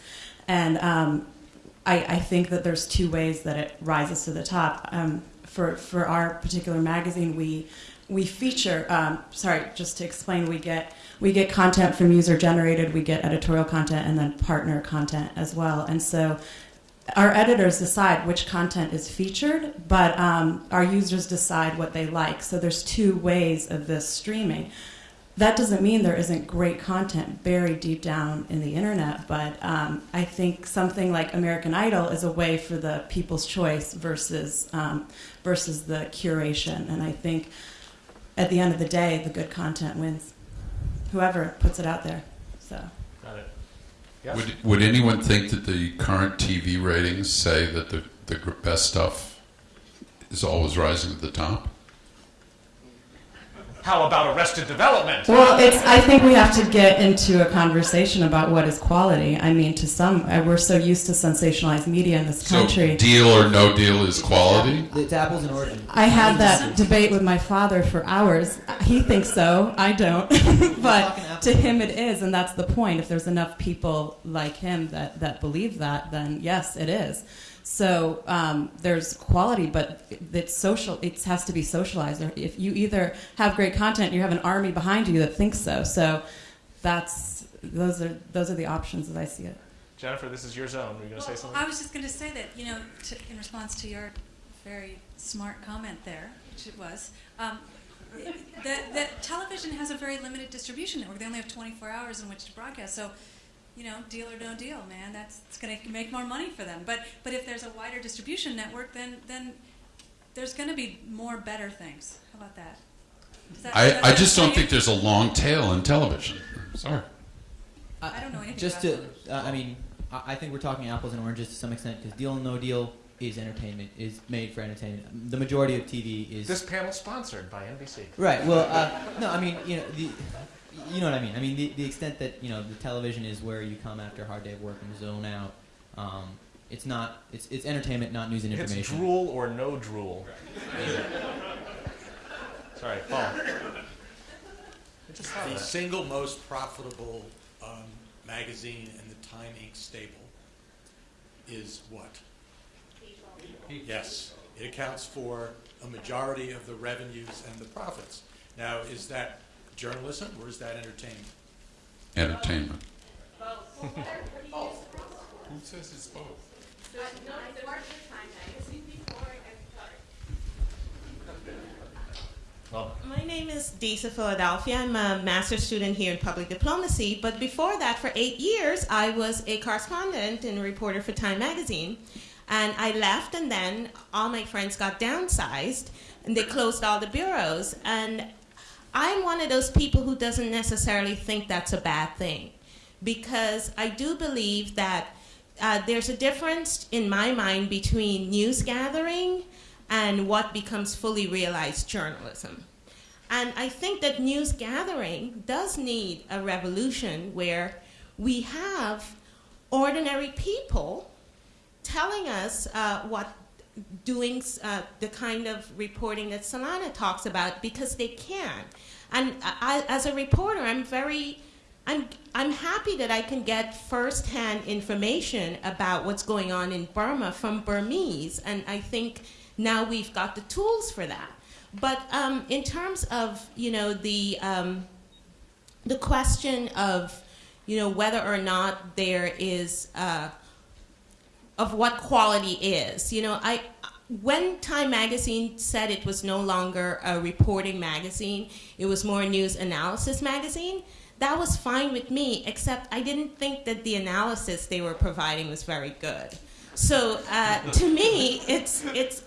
and um, I, I think that there's two ways that it rises to the top. Um, for for our particular magazine, we we feature. Um, sorry, just to explain, we get we get content from user generated, we get editorial content, and then partner content as well. And so, our editors decide which content is featured, but um, our users decide what they like. So there's two ways of this streaming. That doesn't mean there isn't great content buried deep down in the internet, but um, I think something like American Idol is a way for the people's choice versus um, versus the curation. And I think at the end of the day, the good content wins. Whoever puts it out there. So. Would, would anyone think that the current TV ratings say that the, the best stuff is always rising at the top? How about Arrested Development? Well, it's. I think we have to get into a conversation about what is quality. I mean, to some, uh, we're so used to sensationalized media in this country. So country. deal or no deal is quality? It's apples and oranges. I had that debate with my father for hours. He thinks so. I don't. but to him, it is, and that's the point. If there's enough people like him that that believe that, then yes, it is. So um, there's quality, but it's social. It has to be socialized. If you either have great content, you have an army behind you that thinks so. So that's those are those are the options as I see it. Jennifer, this is your zone. Were you going to say something? I was just going to say that, you know, to, in response to your very smart comment there, which it was, um, that, that television has a very limited distribution network. They only have 24 hours in which to broadcast. So, you know, deal or no deal, man. That's it's going to make more money for them. But but if there's a wider distribution network, then then there's going to be more better things. How about that? That- I, I just don't think there's a long tail in television. Sorry. I don't know anything Just about to, uh, I mean, I I think we're talking apples and oranges to some extent because Deal or No Deal is entertainment, is made for entertainment. The majority of TV is. This panel sponsored by NBC. Right. Well, uh, no, I mean, you know, the, you know what I mean. I mean, the, the extent that you know the television is where you come after a hard day of work and zone out. Um, it's not. It's it's entertainment, not news and It's information. drool or no drool. Sorry, Paul. I just thought of The that. single most profitable um, magazine in the Time Inc. stable is what? Yes, it accounts for a majority of the revenues and the profits. Now, is that journalism or is that entertainment? Entertainment. Both. Who says it's both? My name is Desa Philadelphia. I'm a master's student here in public diplomacy. But before that, for eight years, I was a correspondent and a reporter for Time Magazine. And I left, and then all my friends got downsized, and they closed all the bureaus. And I'm one of those people who doesn't necessarily think that's a bad thing, because I do believe that uh, there's a difference in my mind between news gathering and what becomes fully realized journalism. And I think that news gathering does need a revolution where we have ordinary people telling us uh, what doing uh, the kind of reporting that Solana talks about because they can. And I, as a reporter, I'm very, I'm, I'm happy that I can get firsthand information about what's going on in Burma from Burmese, and I think now we've got the tools for that. But um, in terms of you know the um, the question of you know whether or not there is uh, of what quality is. You know, I when Time Magazine said it was no longer a reporting magazine, it was more a news analysis magazine. That was fine with me, except I didn't think that the analysis they were providing was very good. So uh, to me, it's it's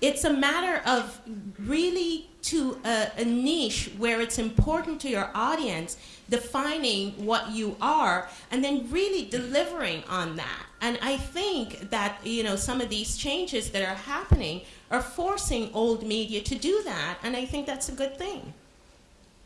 it's a matter of really to a, a niche where it's important to your audience defining what you are and then really delivering on that and i think that you know some of these changes that are happening are forcing old media to do that and i think that's a good thing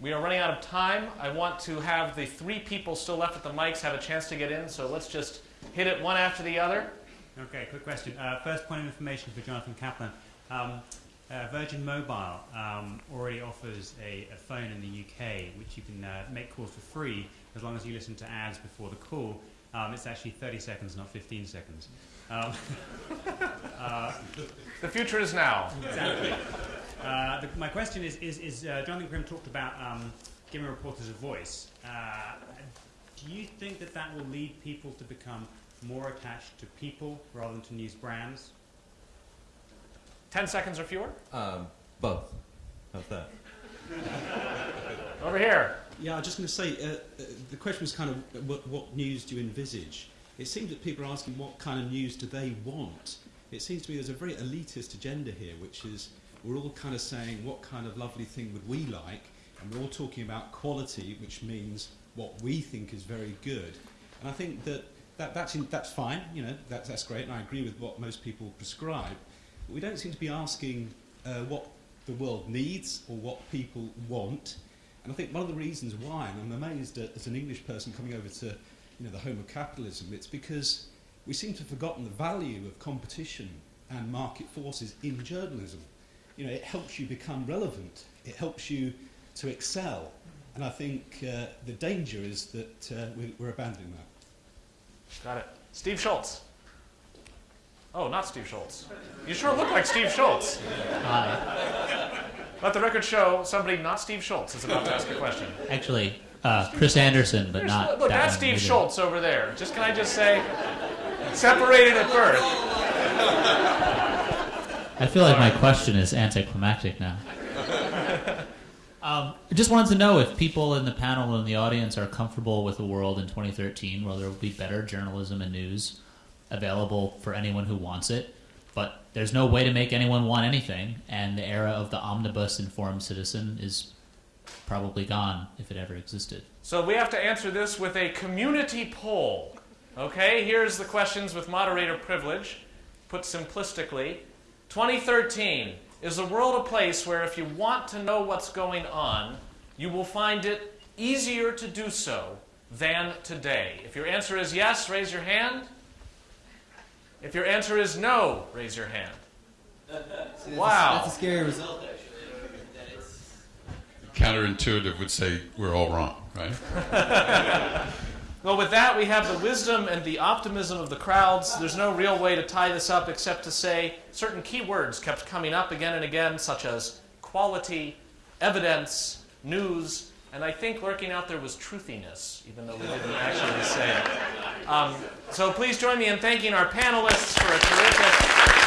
We are running out of time. I want to have the three people still left at the mics have a chance to get in, so let's just hit it one after the other. Okay, quick question. Uh, first point of information for Jonathan Taplin. Um, uh, Virgin Mobile um, already offers a, a phone in the UK which you can uh, make calls for free as long as you listen to ads before the call. Um, it's actually 30 seconds, not 15 seconds. Um, uh, The future is now. Exactly. Uh, the, my question is, is, is uh, Jonathan Krim talked about um, giving reporters a voice. Uh, do you think that that will lead people to become more attached to people rather than to news brands? Ten seconds or fewer? Um, both. How's that? Over here. Yeah, I was just going to say, uh, uh, the question was kind of uh, what, what news do you envisage? It seems that people are asking what kind of news do they want. It seems to me there's a very elitist agenda here, which is we're all kind of saying, what kind of lovely thing would we like? And we're all talking about quality, which means what we think is very good. And I think that, that that's, in, that's fine, you know, that, that's great, and I agree with what most people prescribe. But we don't seem to be asking uh, what the world needs or what people want. And I think one of the reasons why, and I'm amazed at, as an English person coming over to you know, the home of capitalism, it's because we seem to have forgotten the value of competition and market forces in journalism. You know, it helps you become relevant. It helps you to excel. And I think uh, the danger is that uh, we're, we're abandoning that. Got it. Steve Schultz. Oh, not Steve Schultz. You sure look like Steve Schultz. Hi. Let the record show somebody not Steve Schultz is about to ask a question. Actually, uh, Chris Anderson, but Here's- not. look, that's Steve. Schultz over there. Just can I just say, separated at birth. I feel like my question is anticlimactic now. Um, I just wanted to know if people in the panel and the audience are comfortable with a world in 2013 where there will be better journalism and news available for anyone who wants it, but there's no way to make anyone want anything, and the era of the omnibus informed citizen is probably gone if it ever existed. So we have to answer this with a community poll. Okay, here's the questions with moderator privilege. Put simplistically 2013 is the world a place where if you want to know what's going on, you will find it easier to do so than today? If your answer is yes, raise your hand. If your answer is no, raise your hand. Wow. That's a scary result, actually. Counterintuitive would say we're all wrong, right? Well, with that, we have the wisdom and the optimism of the crowds. There's no real way to tie this up except to say certain key words kept coming up again and again, such as quality, evidence, news, and I think lurking out there was truthiness, even though we didn't actually say it. Um, so please join me in thanking our panelists for a terrific.